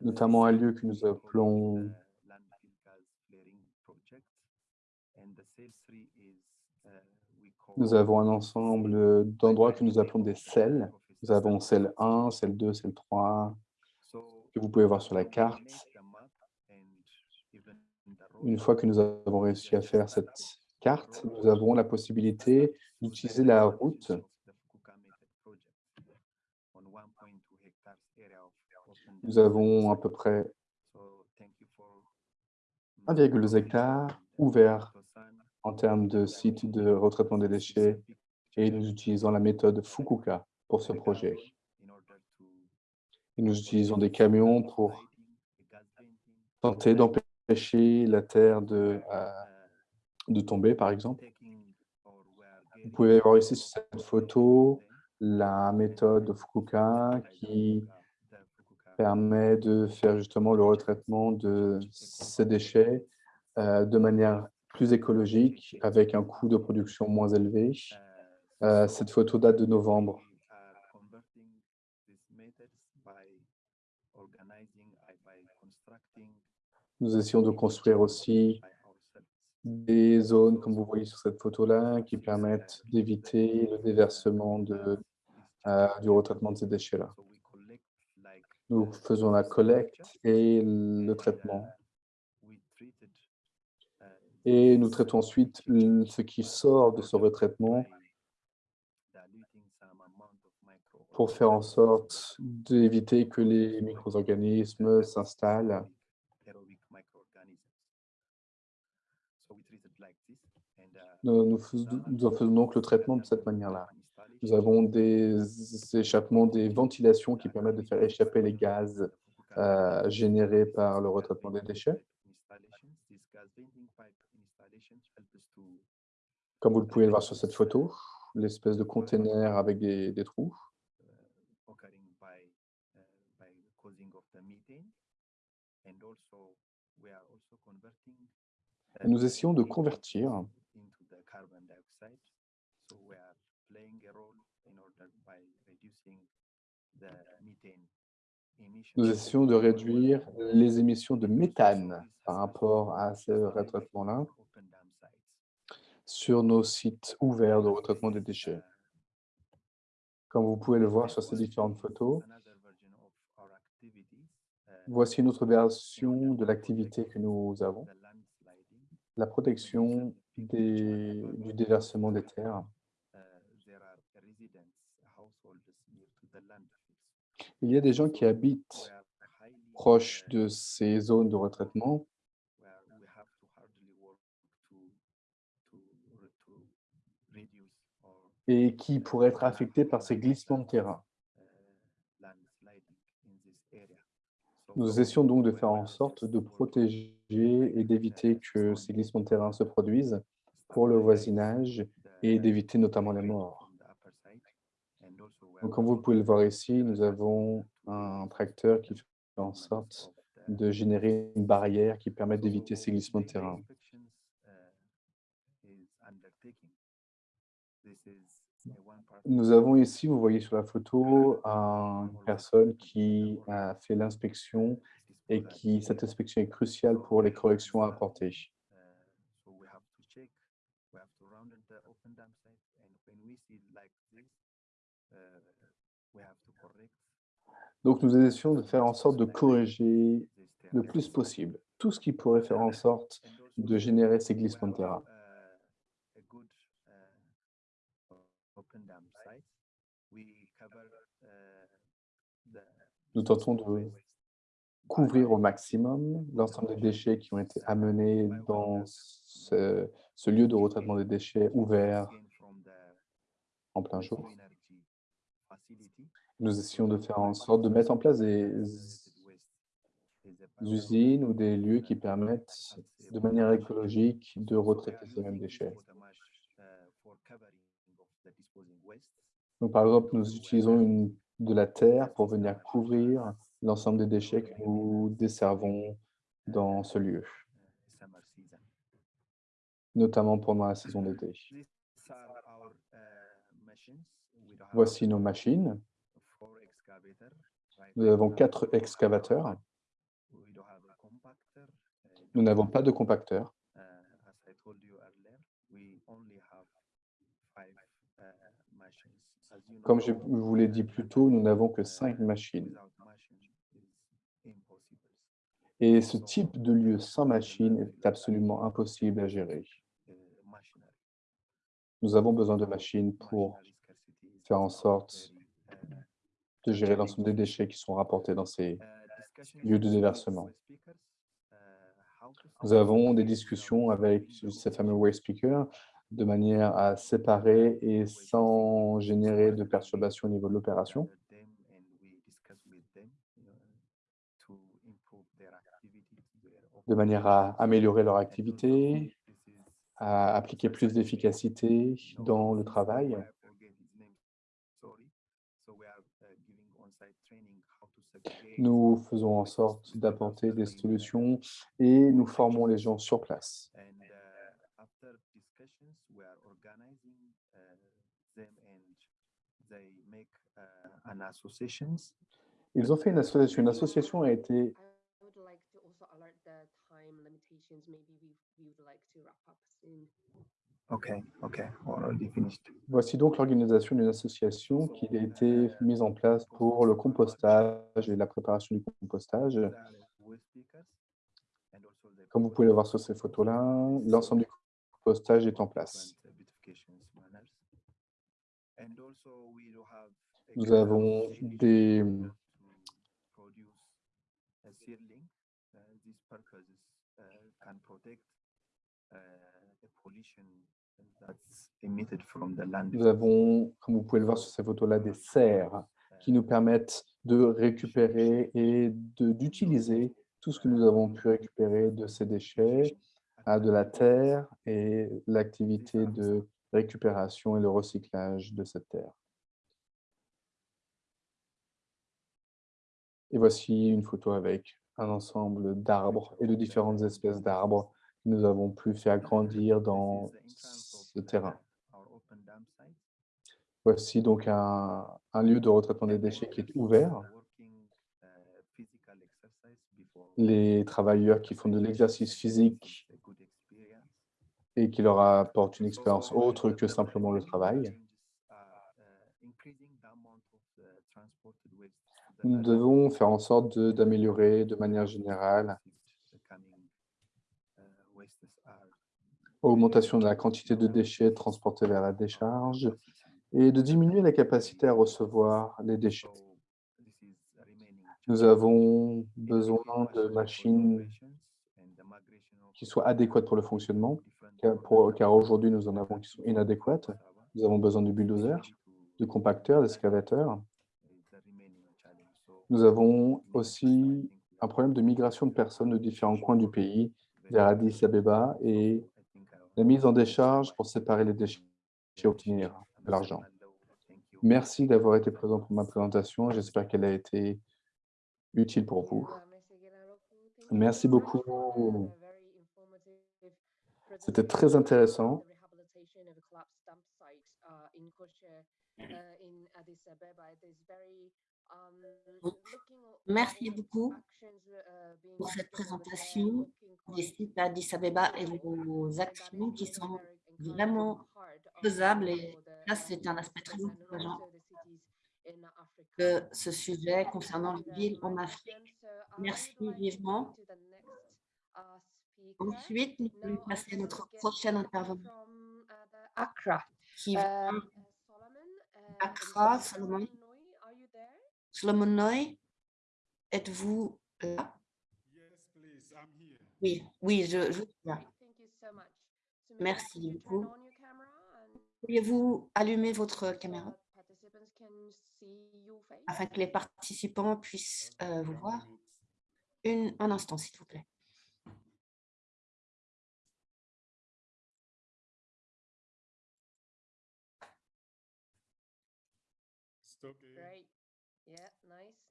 notamment un lieu que nous appelons Nous avons un ensemble d'endroits que nous appelons des selles. Nous avons celle 1, celle 2, celle 3, que vous pouvez voir sur la carte. Une fois que nous avons réussi à faire cette carte, nous avons la possibilité d'utiliser la route Nous avons à peu près 1,2 hectare ouvert en termes de site de retraitement des déchets et nous utilisons la méthode Fukuka pour ce projet. Et nous utilisons des camions pour tenter d'empêcher la terre de, euh, de tomber, par exemple. Vous pouvez voir ici sur cette photo la méthode Fukuka qui permet de faire justement le retraitement de ces déchets euh, de manière plus écologique avec un coût de production moins élevé. Euh, cette photo date de novembre. Nous essayons de construire aussi des zones, comme vous voyez sur cette photo-là, qui permettent d'éviter le déversement de, euh, du retraitement de ces déchets-là. Nous faisons la collecte et le traitement. Et nous traitons ensuite ce qui sort de ce retraitement pour faire en sorte d'éviter que les micro-organismes s'installent. Nous, nous faisons donc le traitement de cette manière-là. Nous avons des échappements, des ventilations qui permettent de faire échapper les gaz euh, générés par le retraitement des déchets. Comme vous le pouvez le voir sur cette photo, l'espèce de conteneur avec des, des trous. Et nous essayons de convertir. nous essayons de réduire les émissions de méthane par rapport à ce retraitement-là sur nos sites ouverts de retraitement des déchets. Comme vous pouvez le voir sur ces différentes photos, voici une autre version de l'activité que nous avons, la protection du déversement des terres. Il y a des gens qui habitent proches de ces zones de retraitement et qui pourraient être affectés par ces glissements de terrain. Nous essayons donc de faire en sorte de protéger et d'éviter que ces glissements de terrain se produisent pour le voisinage et d'éviter notamment les morts. Comme vous pouvez le voir ici, nous avons un tracteur qui fait en sorte de générer une barrière qui permet d'éviter ces glissements de terrain. Nous avons ici, vous voyez sur la photo, une personne qui a fait l'inspection et qui, cette inspection est cruciale pour les corrections à apporter. Donc, nous essayons de faire en sorte de corriger le plus possible tout ce qui pourrait faire en sorte de générer ces glissements de terrain. Nous tentons de couvrir au maximum l'ensemble des déchets qui ont été amenés dans ce, ce lieu de retraitement des déchets ouvert en plein jour. Nous essayons de faire en sorte de mettre en place des usines ou des lieux qui permettent de manière écologique de retraiter ces mêmes déchets. Par exemple, nous utilisons de la terre pour venir couvrir l'ensemble des déchets que nous desservons dans ce lieu, notamment pendant la saison d'été. Voici nos machines. Nous avons quatre excavateurs. Nous n'avons pas de compacteur. Comme je vous l'ai dit plus tôt, nous n'avons que cinq machines. Et ce type de lieu sans machine est absolument impossible à gérer. Nous avons besoin de machines pour faire en sorte de gérer l'ensemble des déchets qui sont rapportés dans ces lieux de déversement. Nous avons des discussions avec ces fameux waste speakers de manière à séparer et sans générer de perturbations au niveau de l'opération. de manière à améliorer leur activité, à appliquer plus d'efficacité dans le travail. Nous faisons en sorte d'apporter des solutions et nous formons les gens sur place. And uh, after discussions, we are organizing uh, them and they make uh, an associations. Ils ont fait une association. Une association a été I would like to also alert the time limitations. Maybe we, we would like to wrap up soon. Okay, okay, already finished. Voici donc l'organisation d'une association qui a été mise en place pour le compostage et la préparation du compostage. Comme vous pouvez le voir sur ces photos-là, l'ensemble du compostage est en place. different, uh, beautifications manners. And also we do have a Nous avons des, to produce a seedling. These purposes can protect the pollution that's emitted from the land. nous avons, comme vous pouvez le voir sur ces photos-là, des serres qui nous permettent de récupérer et d'utiliser tout ce que nous avons pu récupérer de ces déchets, à de la terre et l'activité de récupération et le recyclage de cette terre. Et voici une photo avec un ensemble d'arbres et de différentes espèces d'arbres que nous avons pu faire grandir dans ce terrain. Voici donc un, un lieu de retraitement des déchets qui est ouvert. Les travailleurs qui font de l'exercice physique. Et qui leur apportent une expérience autre que simplement le travail. Nous devons faire en sorte d'améliorer de manière générale augmentation de la quantité de déchets transportés vers la décharge et de diminuer la capacité à recevoir les déchets. Nous avons besoin de machines qui soient adéquates pour le fonctionnement, car, aujourd'hui nous en avons qui sont inadéquates. Nous avons besoin de bulldozers, de compacteurs, d'excavateurs. Nous avons aussi un problème de migration de personnes de différents coins du pays vers Addis Abeba et la mise en décharge pour séparer les déchets et obtenir de l'argent. Merci d'avoir été présent pour ma présentation. J'espère qu'elle a été utile pour vous. Merci beaucoup. C'était très intéressant. Merci beaucoup pour cette présentation des sites à Addis Abeba et vos actions qui sont vraiment faisables. Et ça, c'est un aspect très encourageant de ce sujet concernant les villes en Afrique. Merci vivement. Ensuite, nous allons passer à notre prochain intervenant Accra. qui vient Solomon, uh, Accra, Solomon. Noy, are you there? Solomon Noy. Êtes-vous là? Yes, please, I'm here. Oui, oui, je, je suis là. Thank you so much. So maybe Merci could you turn beaucoup. Pourriez-vous allumer votre caméra? participants can see your face? afin que les participants puissent euh, vous voir Une, Un instant, s'il vous plaît.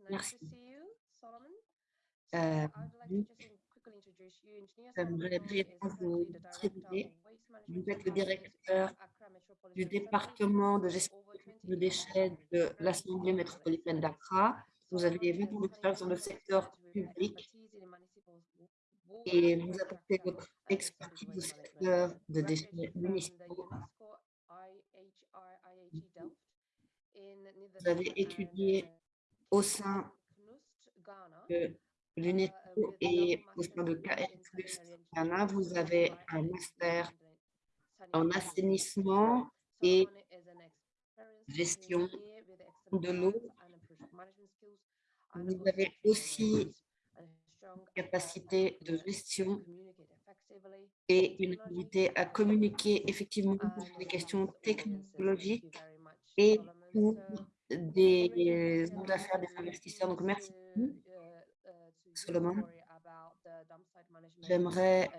You. Engineer J'aimerais brièvement vous présenter. Vous êtes le directeur du département de gestion over 20 de déchets de l'Assemblée métropolitaine d'Accra. Vous avez 20 ans d'expérience dans le secteur public et vous apportez votre expertise au secteur de déchets municipaux. Vous avez étudié au sein de l'UNESCO et au sein de KS Ghana. Vous avez un master en assainissement et gestion de l'eau. Vous avez aussi capacité de gestion et une habilité à communiquer effectivement sur les questions technologiques et pour des hommes d'affaires, des investisseurs. Donc, merci Solomon. J'aimerais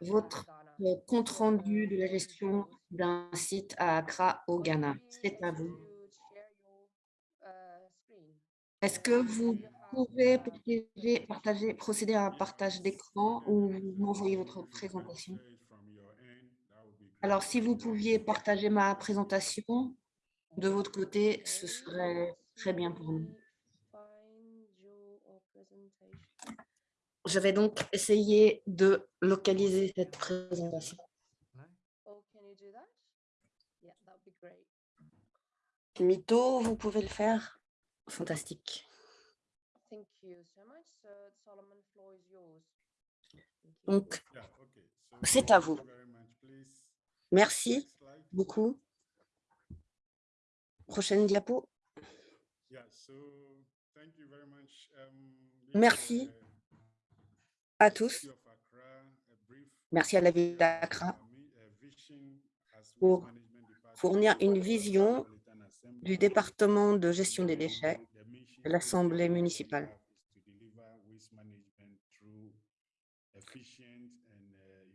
votre euh, compte rendu de la gestion d'un site à Accra, au Ghana. C'est à vous. Est-ce que vous pouvez partager, procéder à un partage d'écran ou vous m'envoyez votre présentation? Alors, si vous pouviez partager ma présentation de votre côté, ce serait très bien pour nous. Je vais donc essayer de localiser cette présentation. Oh, can you do that? Yeah, that would be great. Mito, vous pouvez le faire Fantastique. Thank you so much. So Solomon, floor is yours. Thank you. Donc, c'est à vous. merci beaucoup. Prochaine diapo. Yeah, so thank you very much. Um, this is, Merci. uh, à tous. Merci à la ville d'Accra pour fournir une vision du département de gestion des déchets de l'Assemblée municipale. uh,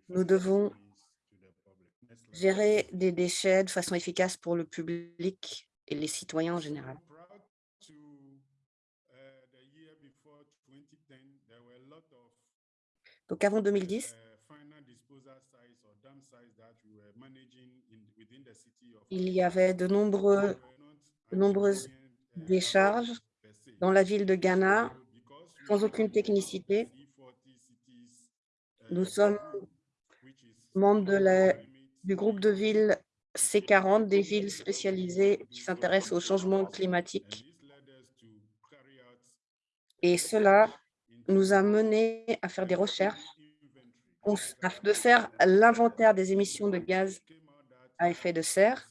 Nous devons gérer des déchets de façon efficace pour le public et les citoyens en général. uh, the year before 2010, there were a lot of Donc avant 2010, uh, il y avait de nombreux, nombreuses uh, décharges dans la ville de Ghana sans aucune technicité. C40 cities, Nous sommes membres de la- limit du groupe de villes C40, des villes spécialisées qui s'intéressent au changement climatique. Et cela nous a menés à faire des recherches, de faire l'inventaire des émissions de gaz à effet de serre.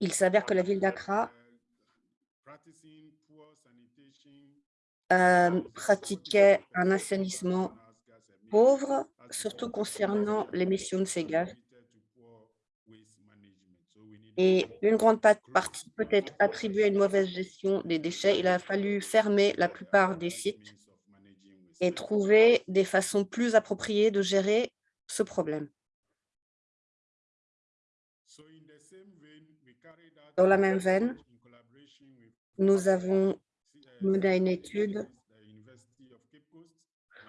Il s'avère que la ville d'Accra uh, euh, pratiquait un assainissement pauvre, surtout concernant l'émission de ces gaz. Et une grande pa- partie peut être attribuée à une mauvaise gestion des déchets. Il a fallu fermer la plupart des sites et trouver des façons plus appropriées de gérer ce problème. Dans la même veine, nous avons mené une étude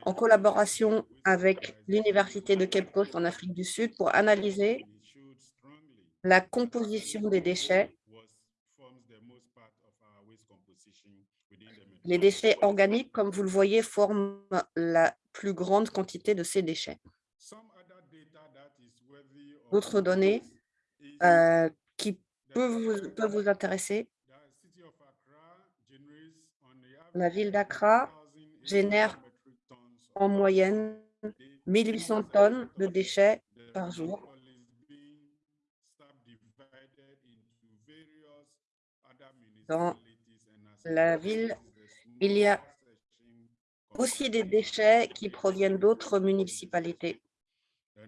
en collaboration avec l'Université de Cape Coast en Afrique du Sud pour analyser la composition des déchets, les déchets organiques, comme vous le voyez, forment la plus grande quantité de ces déchets. D'autres données euh, qui peuvent vous, intéresser, la ville d'Accra génère en moyenne 1800 tonnes de déchets par jour. Dans la ville, il y a aussi des déchets qui proviennent d'autres municipalités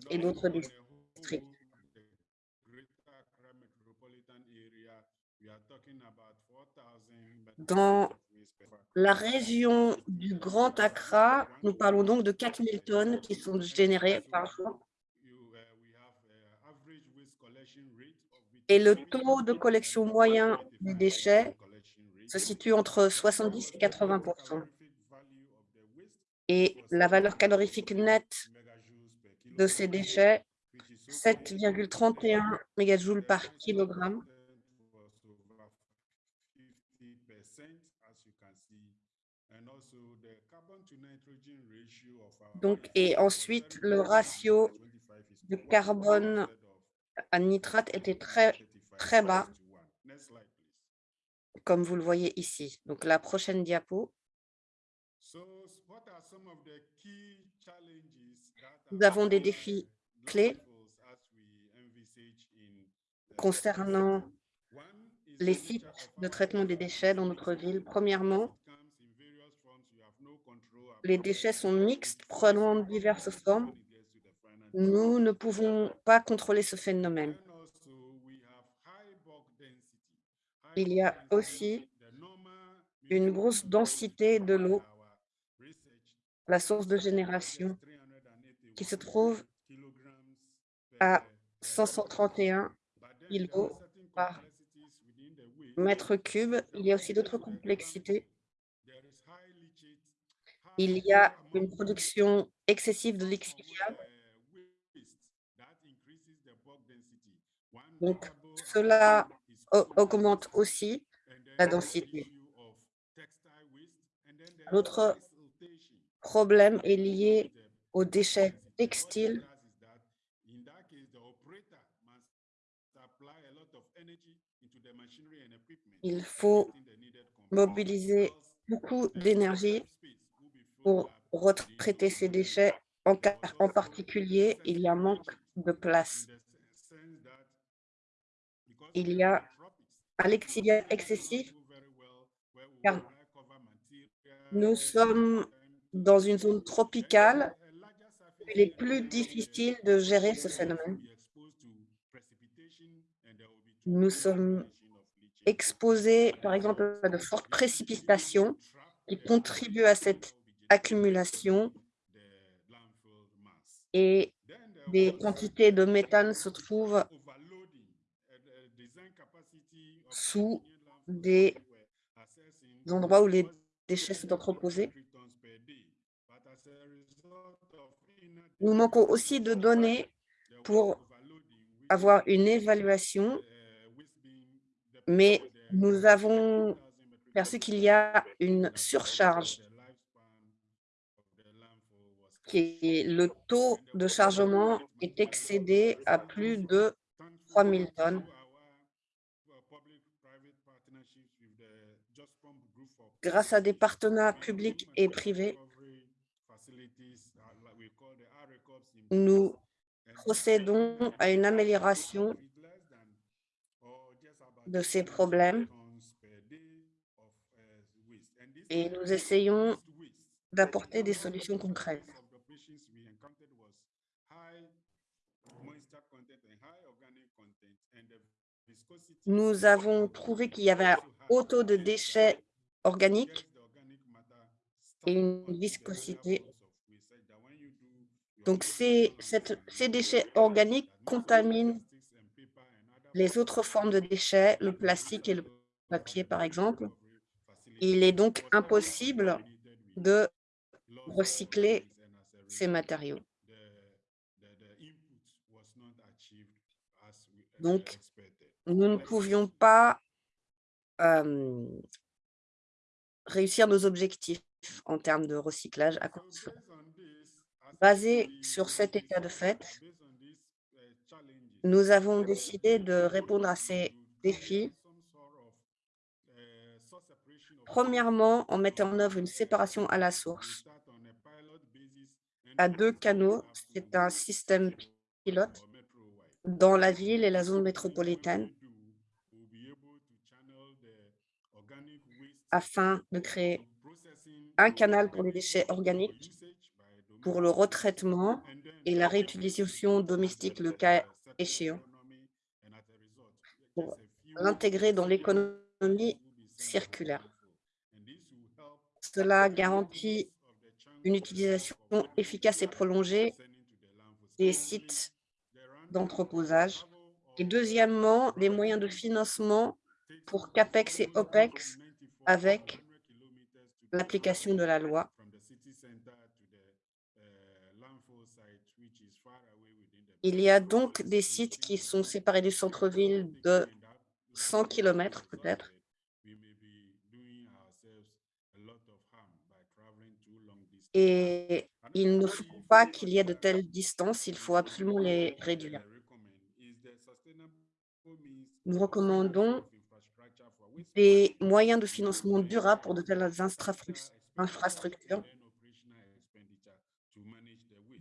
et d'autres districts. Dans la région du Grand Accra, nous parlons donc de 4000 tonnes qui sont générées par jour. Et le taux de collection moyen des déchets se situe entre 70 et 80 Et la valeur calorifique nette de ces déchets, 7,31 mégajoules par kilogramme. Donc, et ensuite, le ratio de carbone à nitrate était très, très bas, comme vous le voyez ici. Donc, la prochaine diapo. Nous avons des défis clés concernant les sites de traitement des déchets dans notre ville. Premièrement, les déchets sont mixtes, prenant diverses formes. Nous ne pouvons pas contrôler ce phénomène. Il y a aussi une grosse densité de l'eau, la source de génération, qui se trouve à 531 kg par mètres cubes. Il y a aussi d'autres complexités. Il y a une production excessive de lixiviables. Donc, cela au- augmente aussi la densité. L'autre problème est lié aux déchets textiles. Il faut mobiliser beaucoup d'énergie pour retraiter ces déchets. En, en particulier, il y a un manque de place. Il y a un lexiviat excessif car nous sommes dans une zone tropicale. Il est plus difficile de gérer ce phénomène. Nous sommes exposés, par exemple, à de fortes précipitations qui contribuent à cette accumulation et des quantités de méthane se trouvent sous des endroits où les déchets sont entreposés. Nous manquons aussi de données pour avoir une évaluation, mais nous avons perçu qu'il y a une surcharge qui est le taux de chargement est excédé à plus de 3000 tonnes. Grâce à des partenariats publics et privés, nous procédons à une amélioration de ces problèmes et nous essayons d'apporter des solutions concrètes. Nous avons trouvé qu'il y avait un haut taux de déchets organiques et une viscosité. Donc, ces déchets organiques contaminent les autres formes de déchets, le plastique et le papier, par exemple. Il est donc impossible de recycler ces matériaux. Donc, nous ne pouvions pas euh, réussir nos objectifs en termes de recyclage à cela. Basé sur cet état de fait, nous avons décidé de répondre à ces défis. Premièrement, en mettant en œuvre une séparation à la source à deux canaux. C'est un système pilote dans la ville et la zone métropolitaine afin de créer un canal pour les déchets organiques, pour le retraitement et la réutilisation domestique le cas échéant, pour l'intégrer dans l'économie circulaire. Cela garantit une utilisation efficace et prolongée des sites d'entreposage. Et deuxièmement, des moyens de financement pour CAPEX et OPEX avec l'application de la loi. Il y a donc des sites qui sont séparés du centre-ville de 100 km peut-être. Et il ne faut pas qu'il y ait de telles distances, il faut absolument les réduire. Nous recommandons des moyens de financement durables pour de telles infrastru- infrastructures,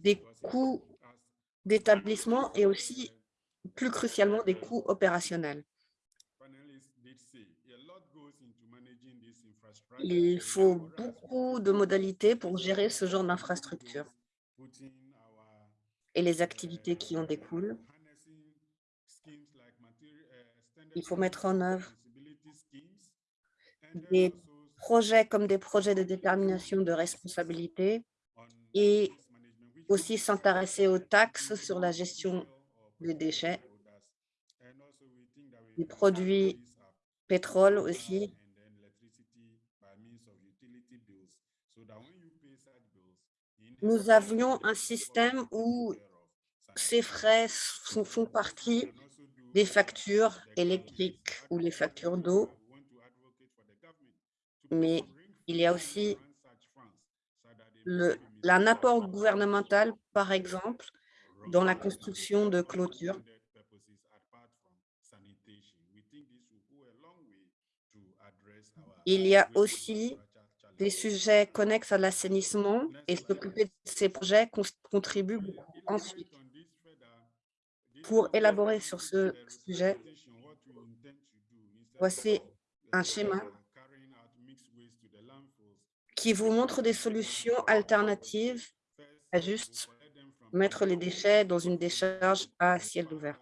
des coûts d'établissement et aussi, plus crucialement, des coûts opérationnels. Il faut beaucoup de modalités pour gérer ce genre d'infrastructure et les activités qui en découlent. Il faut mettre en œuvre des projets comme des projets de détermination de responsabilité et aussi s'intéresser aux taxes sur la gestion des déchets. Les produits pétrole aussi. Nous avions un système où ces frais font partie des factures électriques ou les factures d'eau, mais il y a aussi le, un apport gouvernemental, par exemple, dans la construction de clôtures. Il y a aussi des sujets connexes à l'assainissement et s'occuper de ces projets contribue beaucoup. Ensuite, pour élaborer sur ce sujet, voici un schéma qui vous montre des solutions alternatives à juste mettre les déchets dans une décharge à ciel ouvert.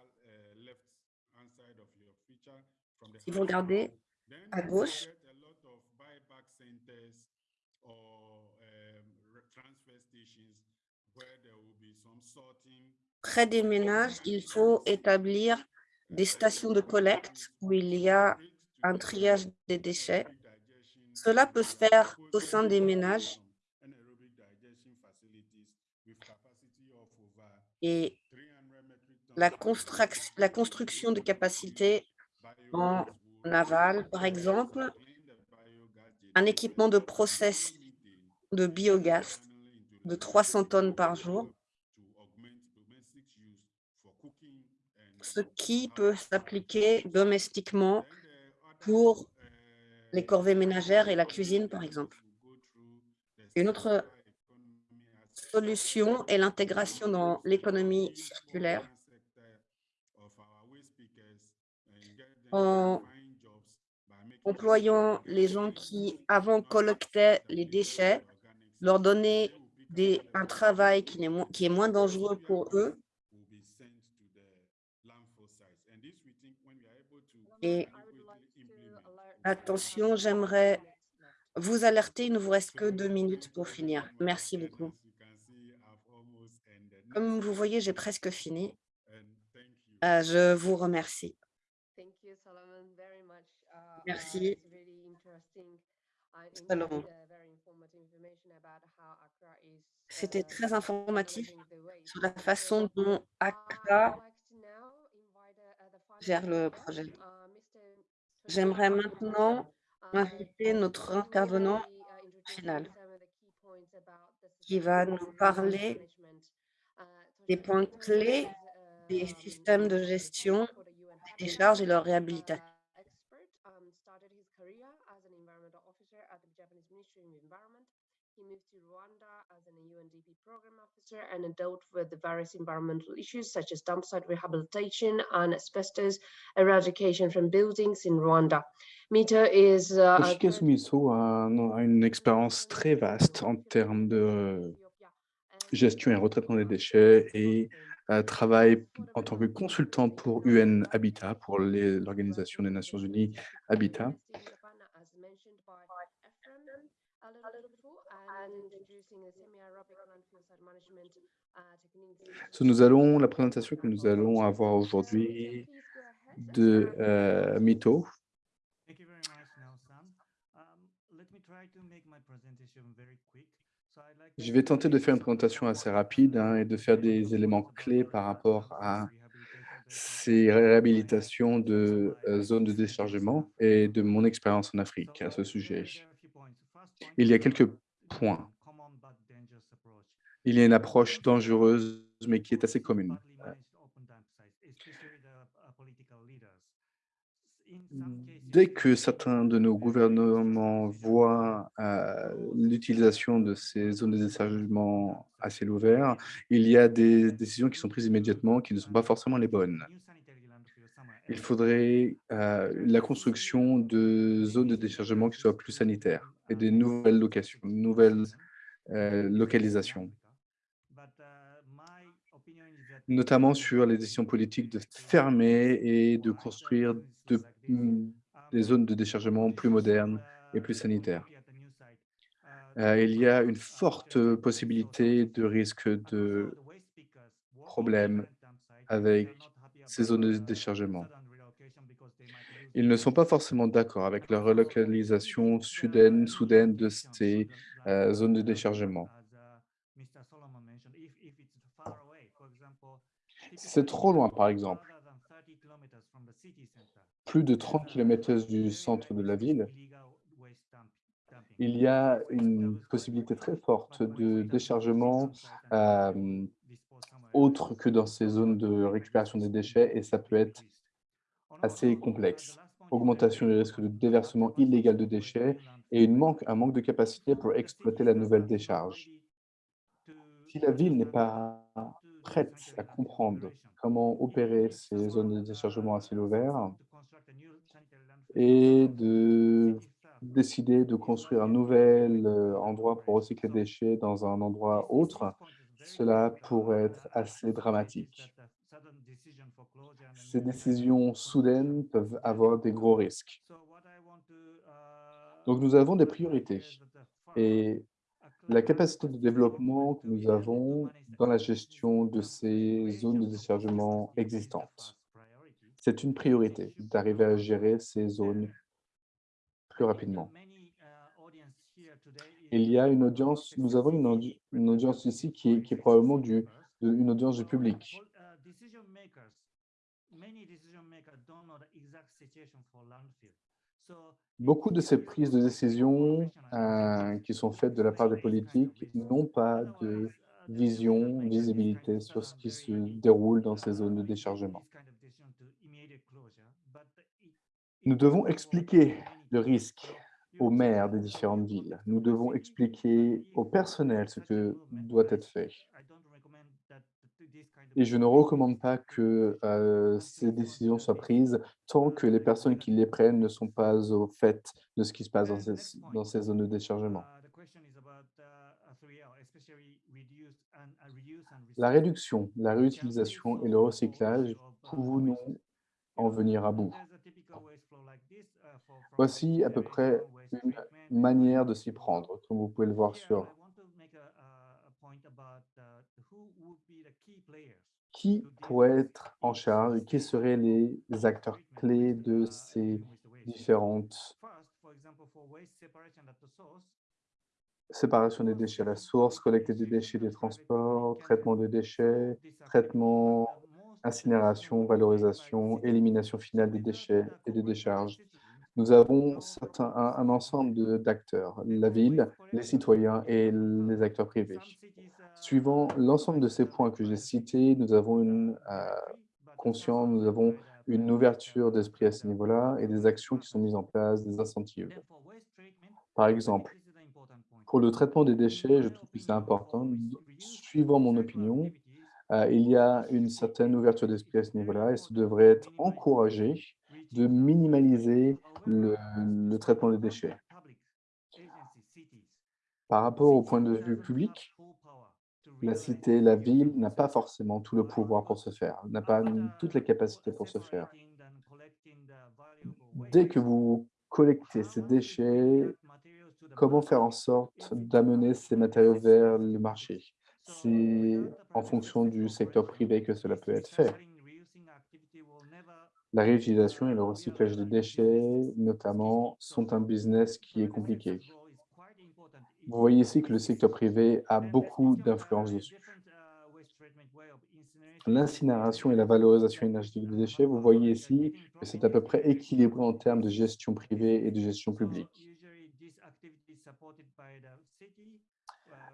Si vous regardez à gauche, près des ménages, il faut établir des stations de collecte où il y a un triage des déchets. Cela peut se faire au sein des ménages et la, construc- la construction de capacités en aval, par exemple, un équipement de process de biogaz de 300 tonnes par jour, ce qui peut s'appliquer domestiquement pour les corvées ménagères et la cuisine, par exemple. Une autre solution est l'intégration dans l'économie circulaire en employant les gens qui avant collectaient les déchets, leur donner un travail qui est, moins, qui est moins dangereux pour eux attention, j'aimerais vous alerter, il ne vous reste que deux minutes pour finir. Merci beaucoup. Comme vous voyez, j'ai presque fini. Euh, je vous remercie. Merci. Salomon. C'était très informatif sur la façon dont Accra gère le projet. J'aimerais maintenant inviter notre intervenant final qui va nous parler des points clés des systèmes de gestion des décharges et leur réhabilitation. He moved to Rwanda as an UNDP program officer and dealt with the various environmental issues such as dump site rehabilitation and asbestos eradication from buildings in Rwanda. Mita is uh, Sumiso a, a une expérience très vaste en termes de gestion et retraitement des déchets et euh, travaille en tant que consultant pour UN Habitat, pour l'Organisation des Nations Unies Habitat. Nous allons, la présentation que nous allons avoir aujourd'hui de euh, Mito. Thank you very much, Nelson. Let me try to make my presentation very quick. So I'd like Je to vais tenter de faire une présentation assez rapide hein, et de faire des éléments clés par rapport à ces réhabilitations de euh, zones de déchargement et de mon expérience en Afrique à ce sujet. Il y a quelques Il y a une approche dangereuse, mais qui est assez commune. Dès que certains de nos gouvernements voient euh, l'utilisation de ces zones de déchargement à ciel ouvert, il y a des décisions qui sont prises immédiatement qui ne sont pas forcément les bonnes. Il faudrait euh, la construction de zones de déchargement qui soient plus sanitaires et des nouvelles locations, nouvelles euh, localisations, notamment sur les décisions politiques de fermer et de construire mm, des zones de déchargement plus modernes et plus sanitaires. Euh, il y a une forte possibilité de risque de problèmes avec ces zones de déchargement. Ils ne sont pas forcément d'accord avec la relocalisation soudaine, soudaine de ces euh, zones de déchargement. C'est trop loin, par exemple, plus de 30 km du centre de la ville, il y a une possibilité très forte de déchargement euh, autre que dans ces zones de récupération des déchets et ça peut être assez complexe. Augmentation du risque de déversement illégal de déchets et un manque de capacité pour exploiter la nouvelle décharge. Si la ville n'est pas prête à comprendre comment opérer ces zones de déchargement à ciel ouvert et de décider de construire un nouvel euh, endroit pour recycler les déchets dans un endroit autre, cela pourrait être assez dramatique. Ces décisions soudaines peuvent avoir des gros risques. Donc, nous avons des priorités. Et la capacité de développement que nous avons dans la gestion de ces zones de déchargement existantes, c'est une priorité d'arriver à gérer ces zones plus rapidement. Il y a une audience, nous avons une, une audience ici qui est, qui est probablement du, une audience du public. Beaucoup de ces prises de décision euh, qui sont faites de la part des politiques n'ont pas de vision, visibilité sur ce qui se déroule dans ces zones de déchargement. Nous devons expliquer le risque aux maires des différentes villes. Nous devons expliquer au personnel ce que doit être fait. Et je ne recommande pas que euh, ces décisions soient prises tant que les personnes qui les prennent ne sont pas au fait de ce qui se passe dans ces, dans ces zones de déchargement. La réduction, la réutilisation et le recyclage, pouvons-nous en venir à bout? Voici à peu près une manière de s'y prendre, comme vous pouvez le voir sur qui pourrait être en charge, qui seraient les acteurs clés de ces différentes séparation des déchets à la source, collecter des déchets des transports, traitement des déchets, traitement, incinération, valorisation, élimination finale des déchets et des décharges. Nous avons certains, un, ensemble d'acteurs, la ville, les citoyens et les acteurs privés. Suivant l'ensemble de ces points que j'ai cités, nous avons une euh, conscience, nous avons une ouverture d'esprit à ce niveau-là et des actions qui sont mises en place, des incentives. Par exemple, pour le traitement des déchets, je trouve que c'est important. Suivant mon opinion, euh, il y a une certaine ouverture d'esprit à ce niveau-là et ça devrait être encouragé de minimaliser le, traitement des déchets. Par rapport au point de vue public, la cité, la ville n'a pas forcément tout le pouvoir pour se faire, n'a pas toutes les capacités pour se faire. Dès que vous collectez ces déchets, comment faire en sorte d'amener ces matériaux vers le marché? C'est en fonction du secteur privé que cela peut être fait. La réutilisation et le recyclage des déchets, notamment, sont un business qui est compliqué. Vous voyez ici que le secteur privé a beaucoup d'influence dessus. L'incinération et la valorisation énergétique des déchets, vous voyez ici que c'est à peu près équilibré en termes de gestion privée et de gestion publique.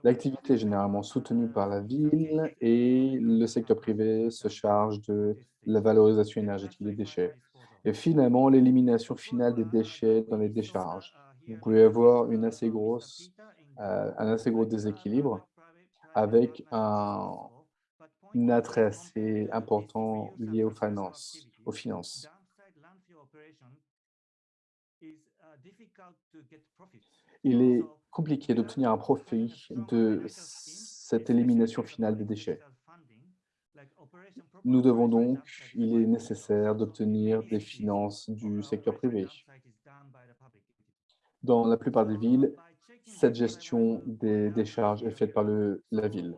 L'activité est généralement soutenue par la ville et le secteur privé se charge de la valorisation énergétique des déchets. Et finalement, l'élimination finale des déchets dans les décharges. Vous pouvez avoir une assez grosse, euh, un assez gros déséquilibre avec un, attrait assez important lié aux finances. Aux finances. Il est compliqué d'obtenir un profit de cette élimination finale des déchets. Nous devons donc, il est nécessaire d'obtenir des finances du secteur privé. Dans la plupart des villes, cette gestion des décharges est faite par le, la ville.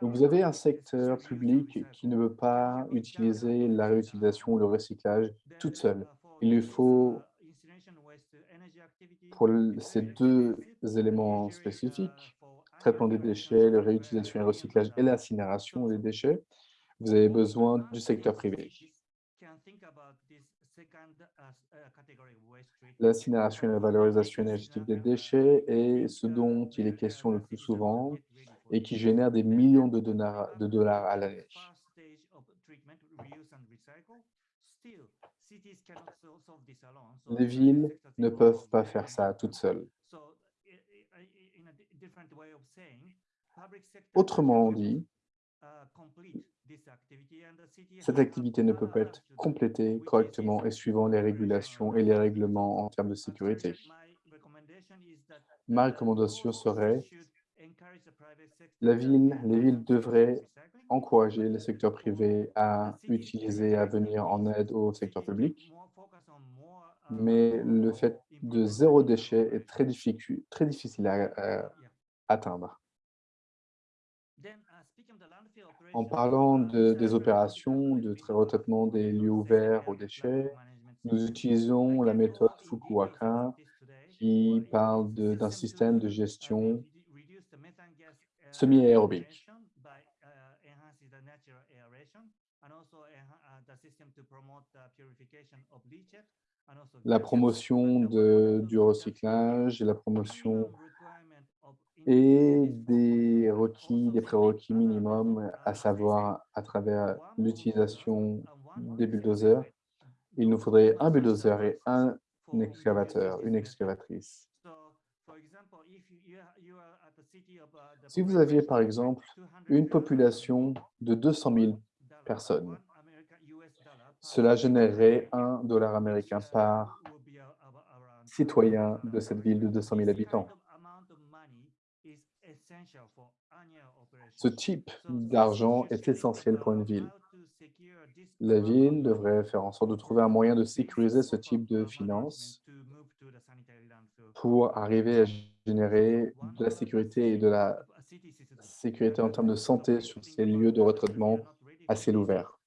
Donc, vous avez un secteur public qui ne veut pas utiliser la réutilisation ou le recyclage toute seule. Il lui faut, pour ces deux éléments spécifiques, traitement des déchets, la réutilisation et le recyclage et l'incinération des déchets, vous avez besoin du secteur privé. L'incinération et la valorisation énergétique des déchets est ce dont il est question le plus souvent et qui génère des millions de dollars, de dollars à l'année. Les villes ne peuvent pas faire ça toutes seules. Autrement dit, cette activité ne peut pas être complétée correctement et suivant les régulations et les règlements en termes de sécurité. Ma recommandation serait la ville, les villes devraient encourager le secteur privé à utiliser, à venir en aide au secteur public, mais le fait de zéro déchet est très, difficile à, à atteindre. En parlant de- des opérations de trai- retraitement des lieux ouverts aux déchets, nous utilisons la méthode Fukuoka qui parle d'un système de gestion semi-aérobique. La promotion de, du recyclage et la promotion et des requis, des prérequis minimums, à savoir à travers l'utilisation des bulldozers. Il nous faudrait un bulldozer et un excavateur, une excavatrice. Si vous aviez par exemple une population de 200 000 personnes, cela générerait un dollar américain par citoyen de cette ville de 200 000 habitants. Ce type d'argent est essentiel pour une ville. La ville devrait faire en sorte de trouver un moyen de sécuriser ce type de finances pour arriver à générer de la sécurité et de la sécurité en termes de santé sur ces lieux de retraitement à ciel ouvert.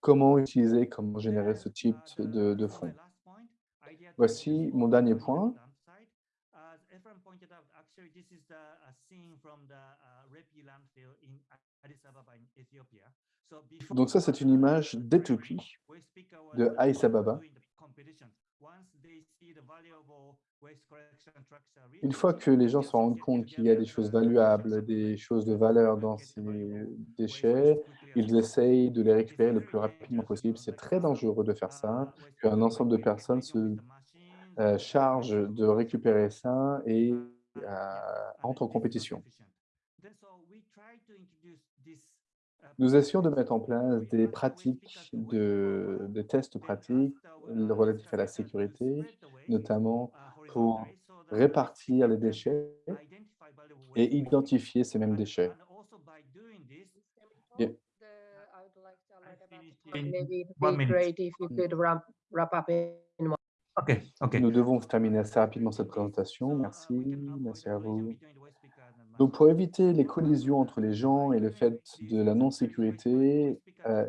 Comment utiliser, comment générer ce type de, fonds? Voici mon dernier point. Donc ça, c'est une image d'Éthiopie, de Addis Ababa. Une fois que les gens se rendent compte qu'il y a des choses valuables, des choses de valeur dans ces déchets, ils essayent de les récupérer le plus rapidement possible. C'est très dangereux de faire ça, qu'un ensemble de personnes se euh, chargent de récupérer ça et euh, entrent en compétition. Nous essayons de mettre en place des pratiques, de, des tests pratiques relatifs à la sécurité, notamment pour répartir les déchets et identifier ces mêmes déchets. Et. Okay, okay. nous devons terminer assez rapidement cette présentation. Merci, merci à vous. Donc, pour éviter les collisions entre les gens et le fait de la non-sécurité, euh,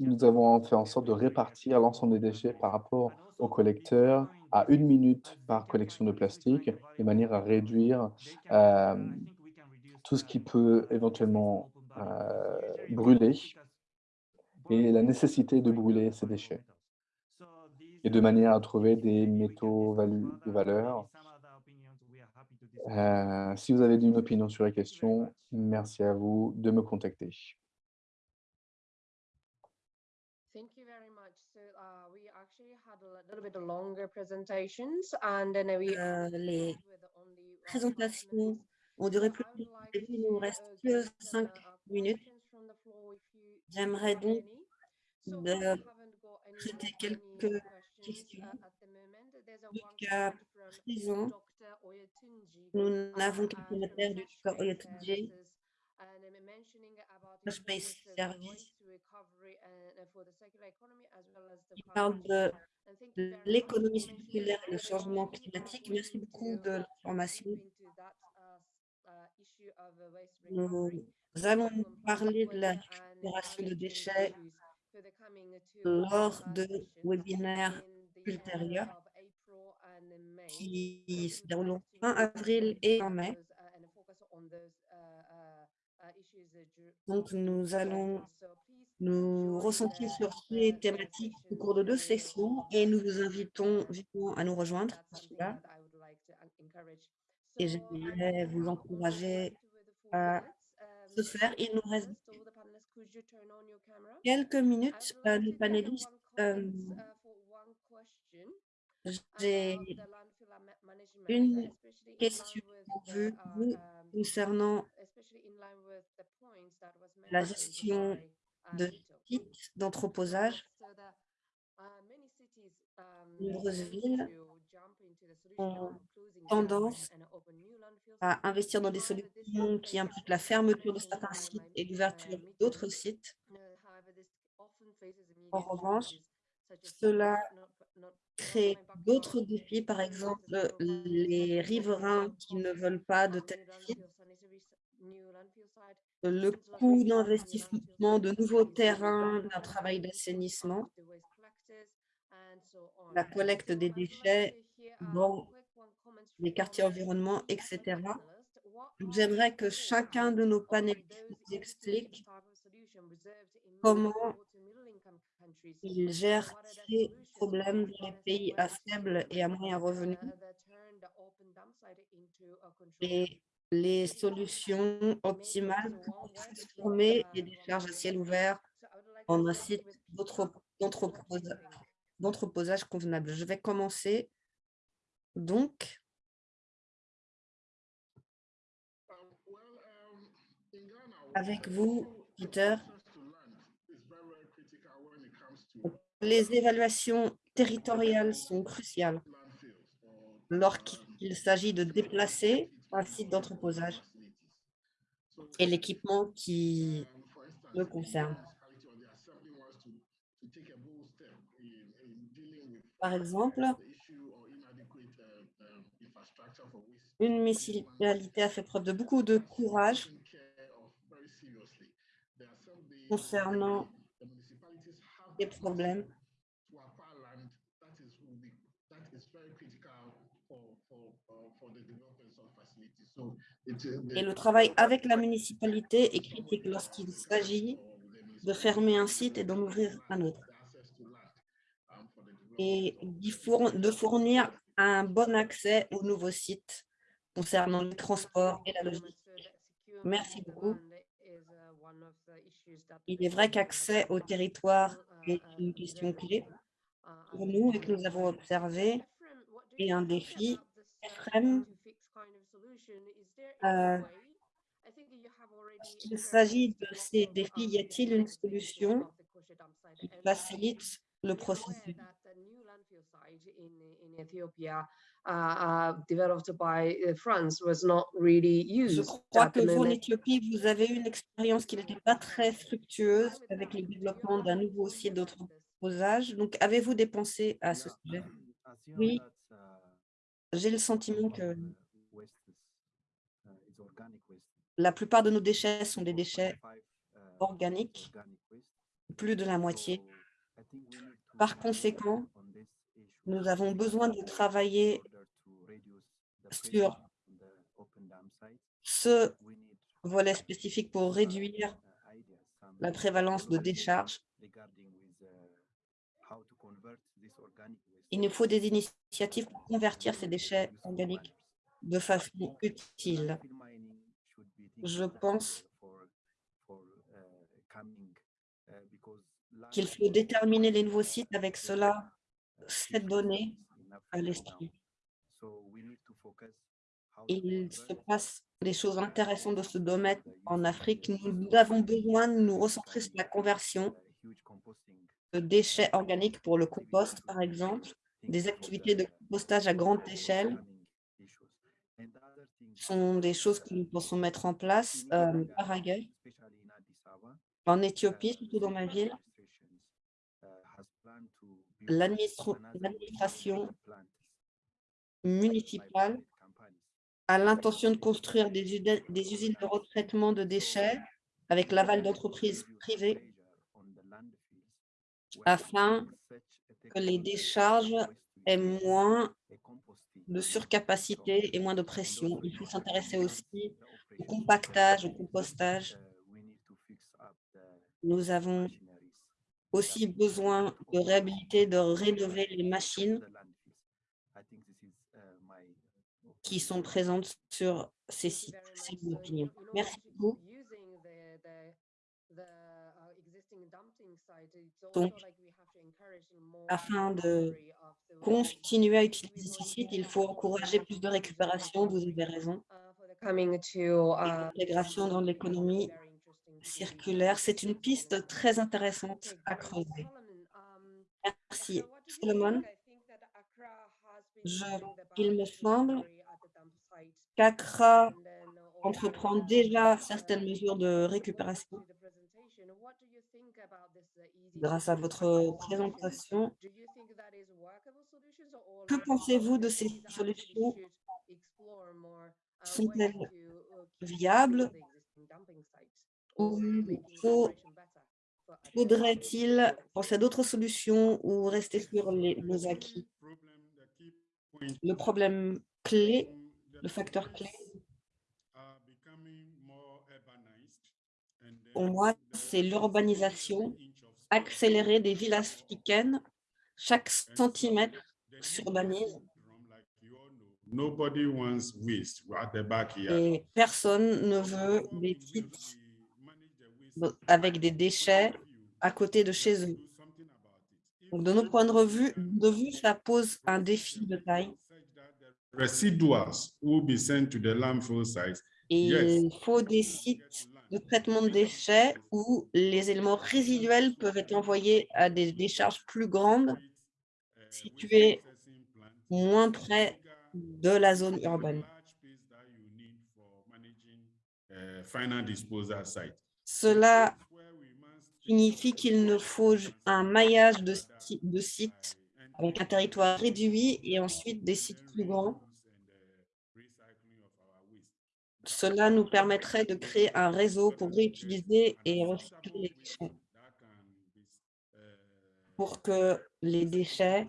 nous avons fait en sorte de répartir l'ensemble des déchets par rapport aux collecteurs à une minute par collection de plastique, de manière à réduire euh, tout ce qui peut éventuellement euh, brûler et la nécessité de brûler ces déchets, et de manière à trouver des métaux de valeur. Euh, si vous avez une opinion sur la question, merci à vous de me contacter. Thank you very much. So uh, we actually had a little bit longer presentations and then we Euh, les uh, présentations ont duré plus I would longtemps like que prévu. Il nous reste uh, que get, cinq uh, minutes. questions from the floor if you- if you J'aimerais donc de traiter quelques questions, Jusqu'à Dr. Oyetunji, nous uh, n'avons qu'un commentaire du Fresh Dr. Space Service. qui parle de l'économie circulaire et le changement climatique. Merci beaucoup de l'information. into that, uh, Nous allons parler de la récupération de déchets lors de webinaires ultérieurs qui se dérouleront fin avril et en mai. Donc, nous allons nous recentrer sur ces thématiques au cours de deux sessions et nous vous invitons vivement à nous rejoindre pour cela. Et j'aimerais vous encourager à ce faire. Il nous reste quelques minutes, euh, les panélistes. euh, J'ai une question pour vous, vous concernant la gestion de sites d'entreposage. Nombreuses villes ont tendance à investir dans des solutions qui impliquent la fermeture de certains sites et l'ouverture d'autres sites. En revanche, cela crée d'autres défis, par exemple les riverains qui ne veulent pas de tels sites, le coût d'investissement de nouveaux terrains, d'un travail d'assainissement, la collecte des déchets dans les quartiers environnement, etc. J'aimerais que chacun de nos panélistes explique comment ils gèrent ces problèmes dans les pays à faible et à moyen revenu et les solutions optimales pour transformer les décharges à ciel ouvert en un site d'entreposage convenable. Je vais commencer donc avec vous, Peter. Les évaluations territoriales sont cruciales lorsqu'il s'agit de déplacer un site d'entreposage et l'équipement qui le concerne. Par exemple, une municipalité a fait preuve de beaucoup de courage concernant les problèmes et le travail avec la municipalité est critique lorsqu'il s'agit de fermer un site et d'en ouvrir un autre et de fournir un bon accès aux nouveaux sites concernant le transport et la logistique. Merci beaucoup. Il est vrai qu'accès au territoire une question clé pour nous et que nous avons observé et un défi. Ephraim, euh, il s'agit de ces défis, y a-t-il une solution qui facilite le processus? Je crois que vous, en Éthiopie, vous avez eu une expérience qui n'était pas très fructueuse avec le développement d'un nouveau site d'entreposage. Donc, avez-vous des pensées à ce sujet? Oui, j'ai le sentiment que la plupart de nos déchets sont des déchets organiques, plus de la moitié. Par conséquent, nous avons besoin de travailler sur ce volet spécifique pour réduire la prévalence de décharges. Il nous faut des initiatives pour convertir ces déchets organiques de façon utile. Je pense qu'il faut déterminer les nouveaux sites avec cela cette donnée à l'esprit. Il se passe des choses intéressantes de ce domaine en Afrique. Nous avons besoin de nous recentrer sur la conversion de déchets organiques pour le compost, par exemple, des activités de compostage à grande échelle sont des choses que nous pensons mettre en place euh, par ailleurs. En Éthiopie, surtout dans ma ville, l'administration municipale a l'intention de construire des, des usines de retraitement de déchets avec l'aval d'entreprises privées afin que les décharges aient moins de surcapacité et moins de pression. Il faut s'intéresser aussi au compactage, au compostage. Nous avons aussi besoin de réhabiliter, de rénover les machines qui sont présentes sur ces sites. C'est mon opinion. Merci beaucoup. Donc, afin de continuer à utiliser ces sites, il faut encourager plus de récupération, vous avez raison. to uh, L'intégration dans l'économie circulaire, c'est une piste très intéressante à creuser. Merci. Solomon, je- il me semble qu'Accra entreprend déjà certaines mesures de récupération. Grâce à votre présentation, que pensez-vous de ces solutions Sont-elles viables ou faudrait-il penser à d'autres solutions ou rester sur les, nos acquis? Le problème clé, le facteur clé, pour moi, c'est l'urbanisation accélérée des villes africaines. Chaque centimètre s'urbanise et personne ne veut des sites avec des déchets à côté de chez eux. Donc, de nos points de de vue, ça pose un défi de taille Residuals will be sent to the landfill sites. et Yes. il faut des sites de traitement de déchets où les éléments résiduels peuvent être envoyés à des décharges plus grandes situées moins près de la zone urbaine. Cela signifie qu'il ne faut un maillage de, de sites avec un territoire réduit et ensuite des sites plus grands. Cela nous permettrait de créer un réseau pour réutiliser et recycler les déchets, pour que les déchets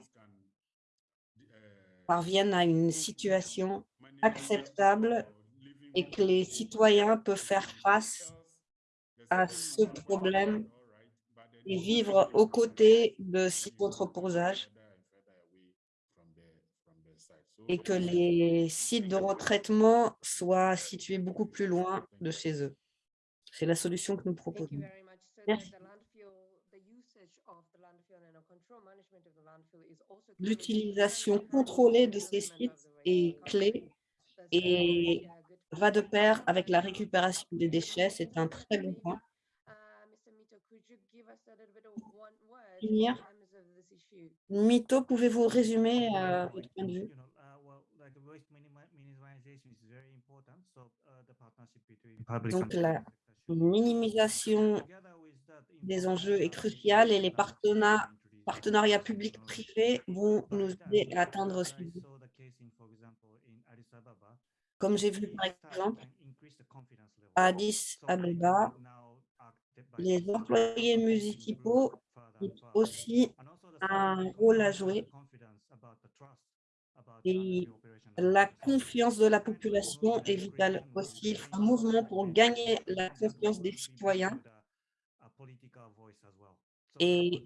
parviennent à une situation acceptable et que les citoyens peuvent faire face à ce problème et vivre aux côtés de sites d'entreposage et que les sites de retraitement soient situés beaucoup plus loin de chez eux. C'est la solution que nous proposons. Merci. L'utilisation contrôlée de ces sites est clé et va de pair avec la récupération des déchets. C'est un très bon point. Finir. Mito, pouvez-vous résumer euh, votre point de vue You know, uh, well, like the waste minimi- minimization is very important. So uh, the partnership between public Donc, la minimisation des enjeux est cruciale et les partenariats partenariats publics-privés vont nous aider à atteindre ce but. Comme j'ai vu par exemple à Addis Abeba, les employés municipaux ont aussi un rôle à jouer et la confiance de la population est vitale aussi. Il faut un mouvement pour gagner la confiance des to citoyens Et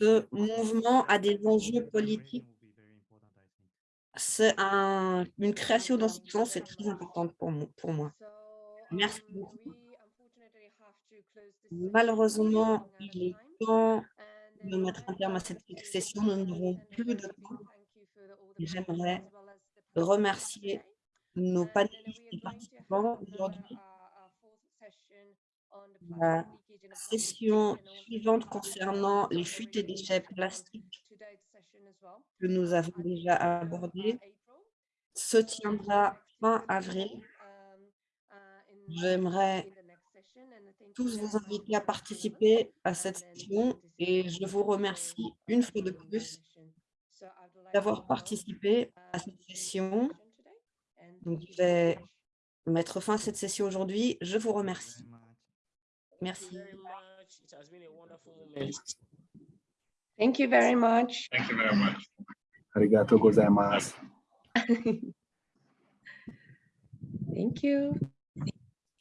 ce mouvement a des enjeux politiques. C'est un, une création dans ce sens, c'est très important pour, pour moi. Merci beaucoup. Malheureusement, il est temps de mettre un terme à cette session. Nous n'avons plus de temps. J'aimerais remercier nos panélistes et participants aujourd'hui. La session suivante concernant les fuites et déchets plastiques que nous avons déjà abordées se tiendra fin avril. J'aimerais tous vous inviter à participer à cette session et je vous remercie une fois de plus d'avoir participé à cette session Donc, je vais mettre fin à cette session aujourd'hui. Je vous remercie. Merci. very much. It has been a wonderful moment. Thank you very much. Thank you very much. Arigato gozaimasu. Thank you.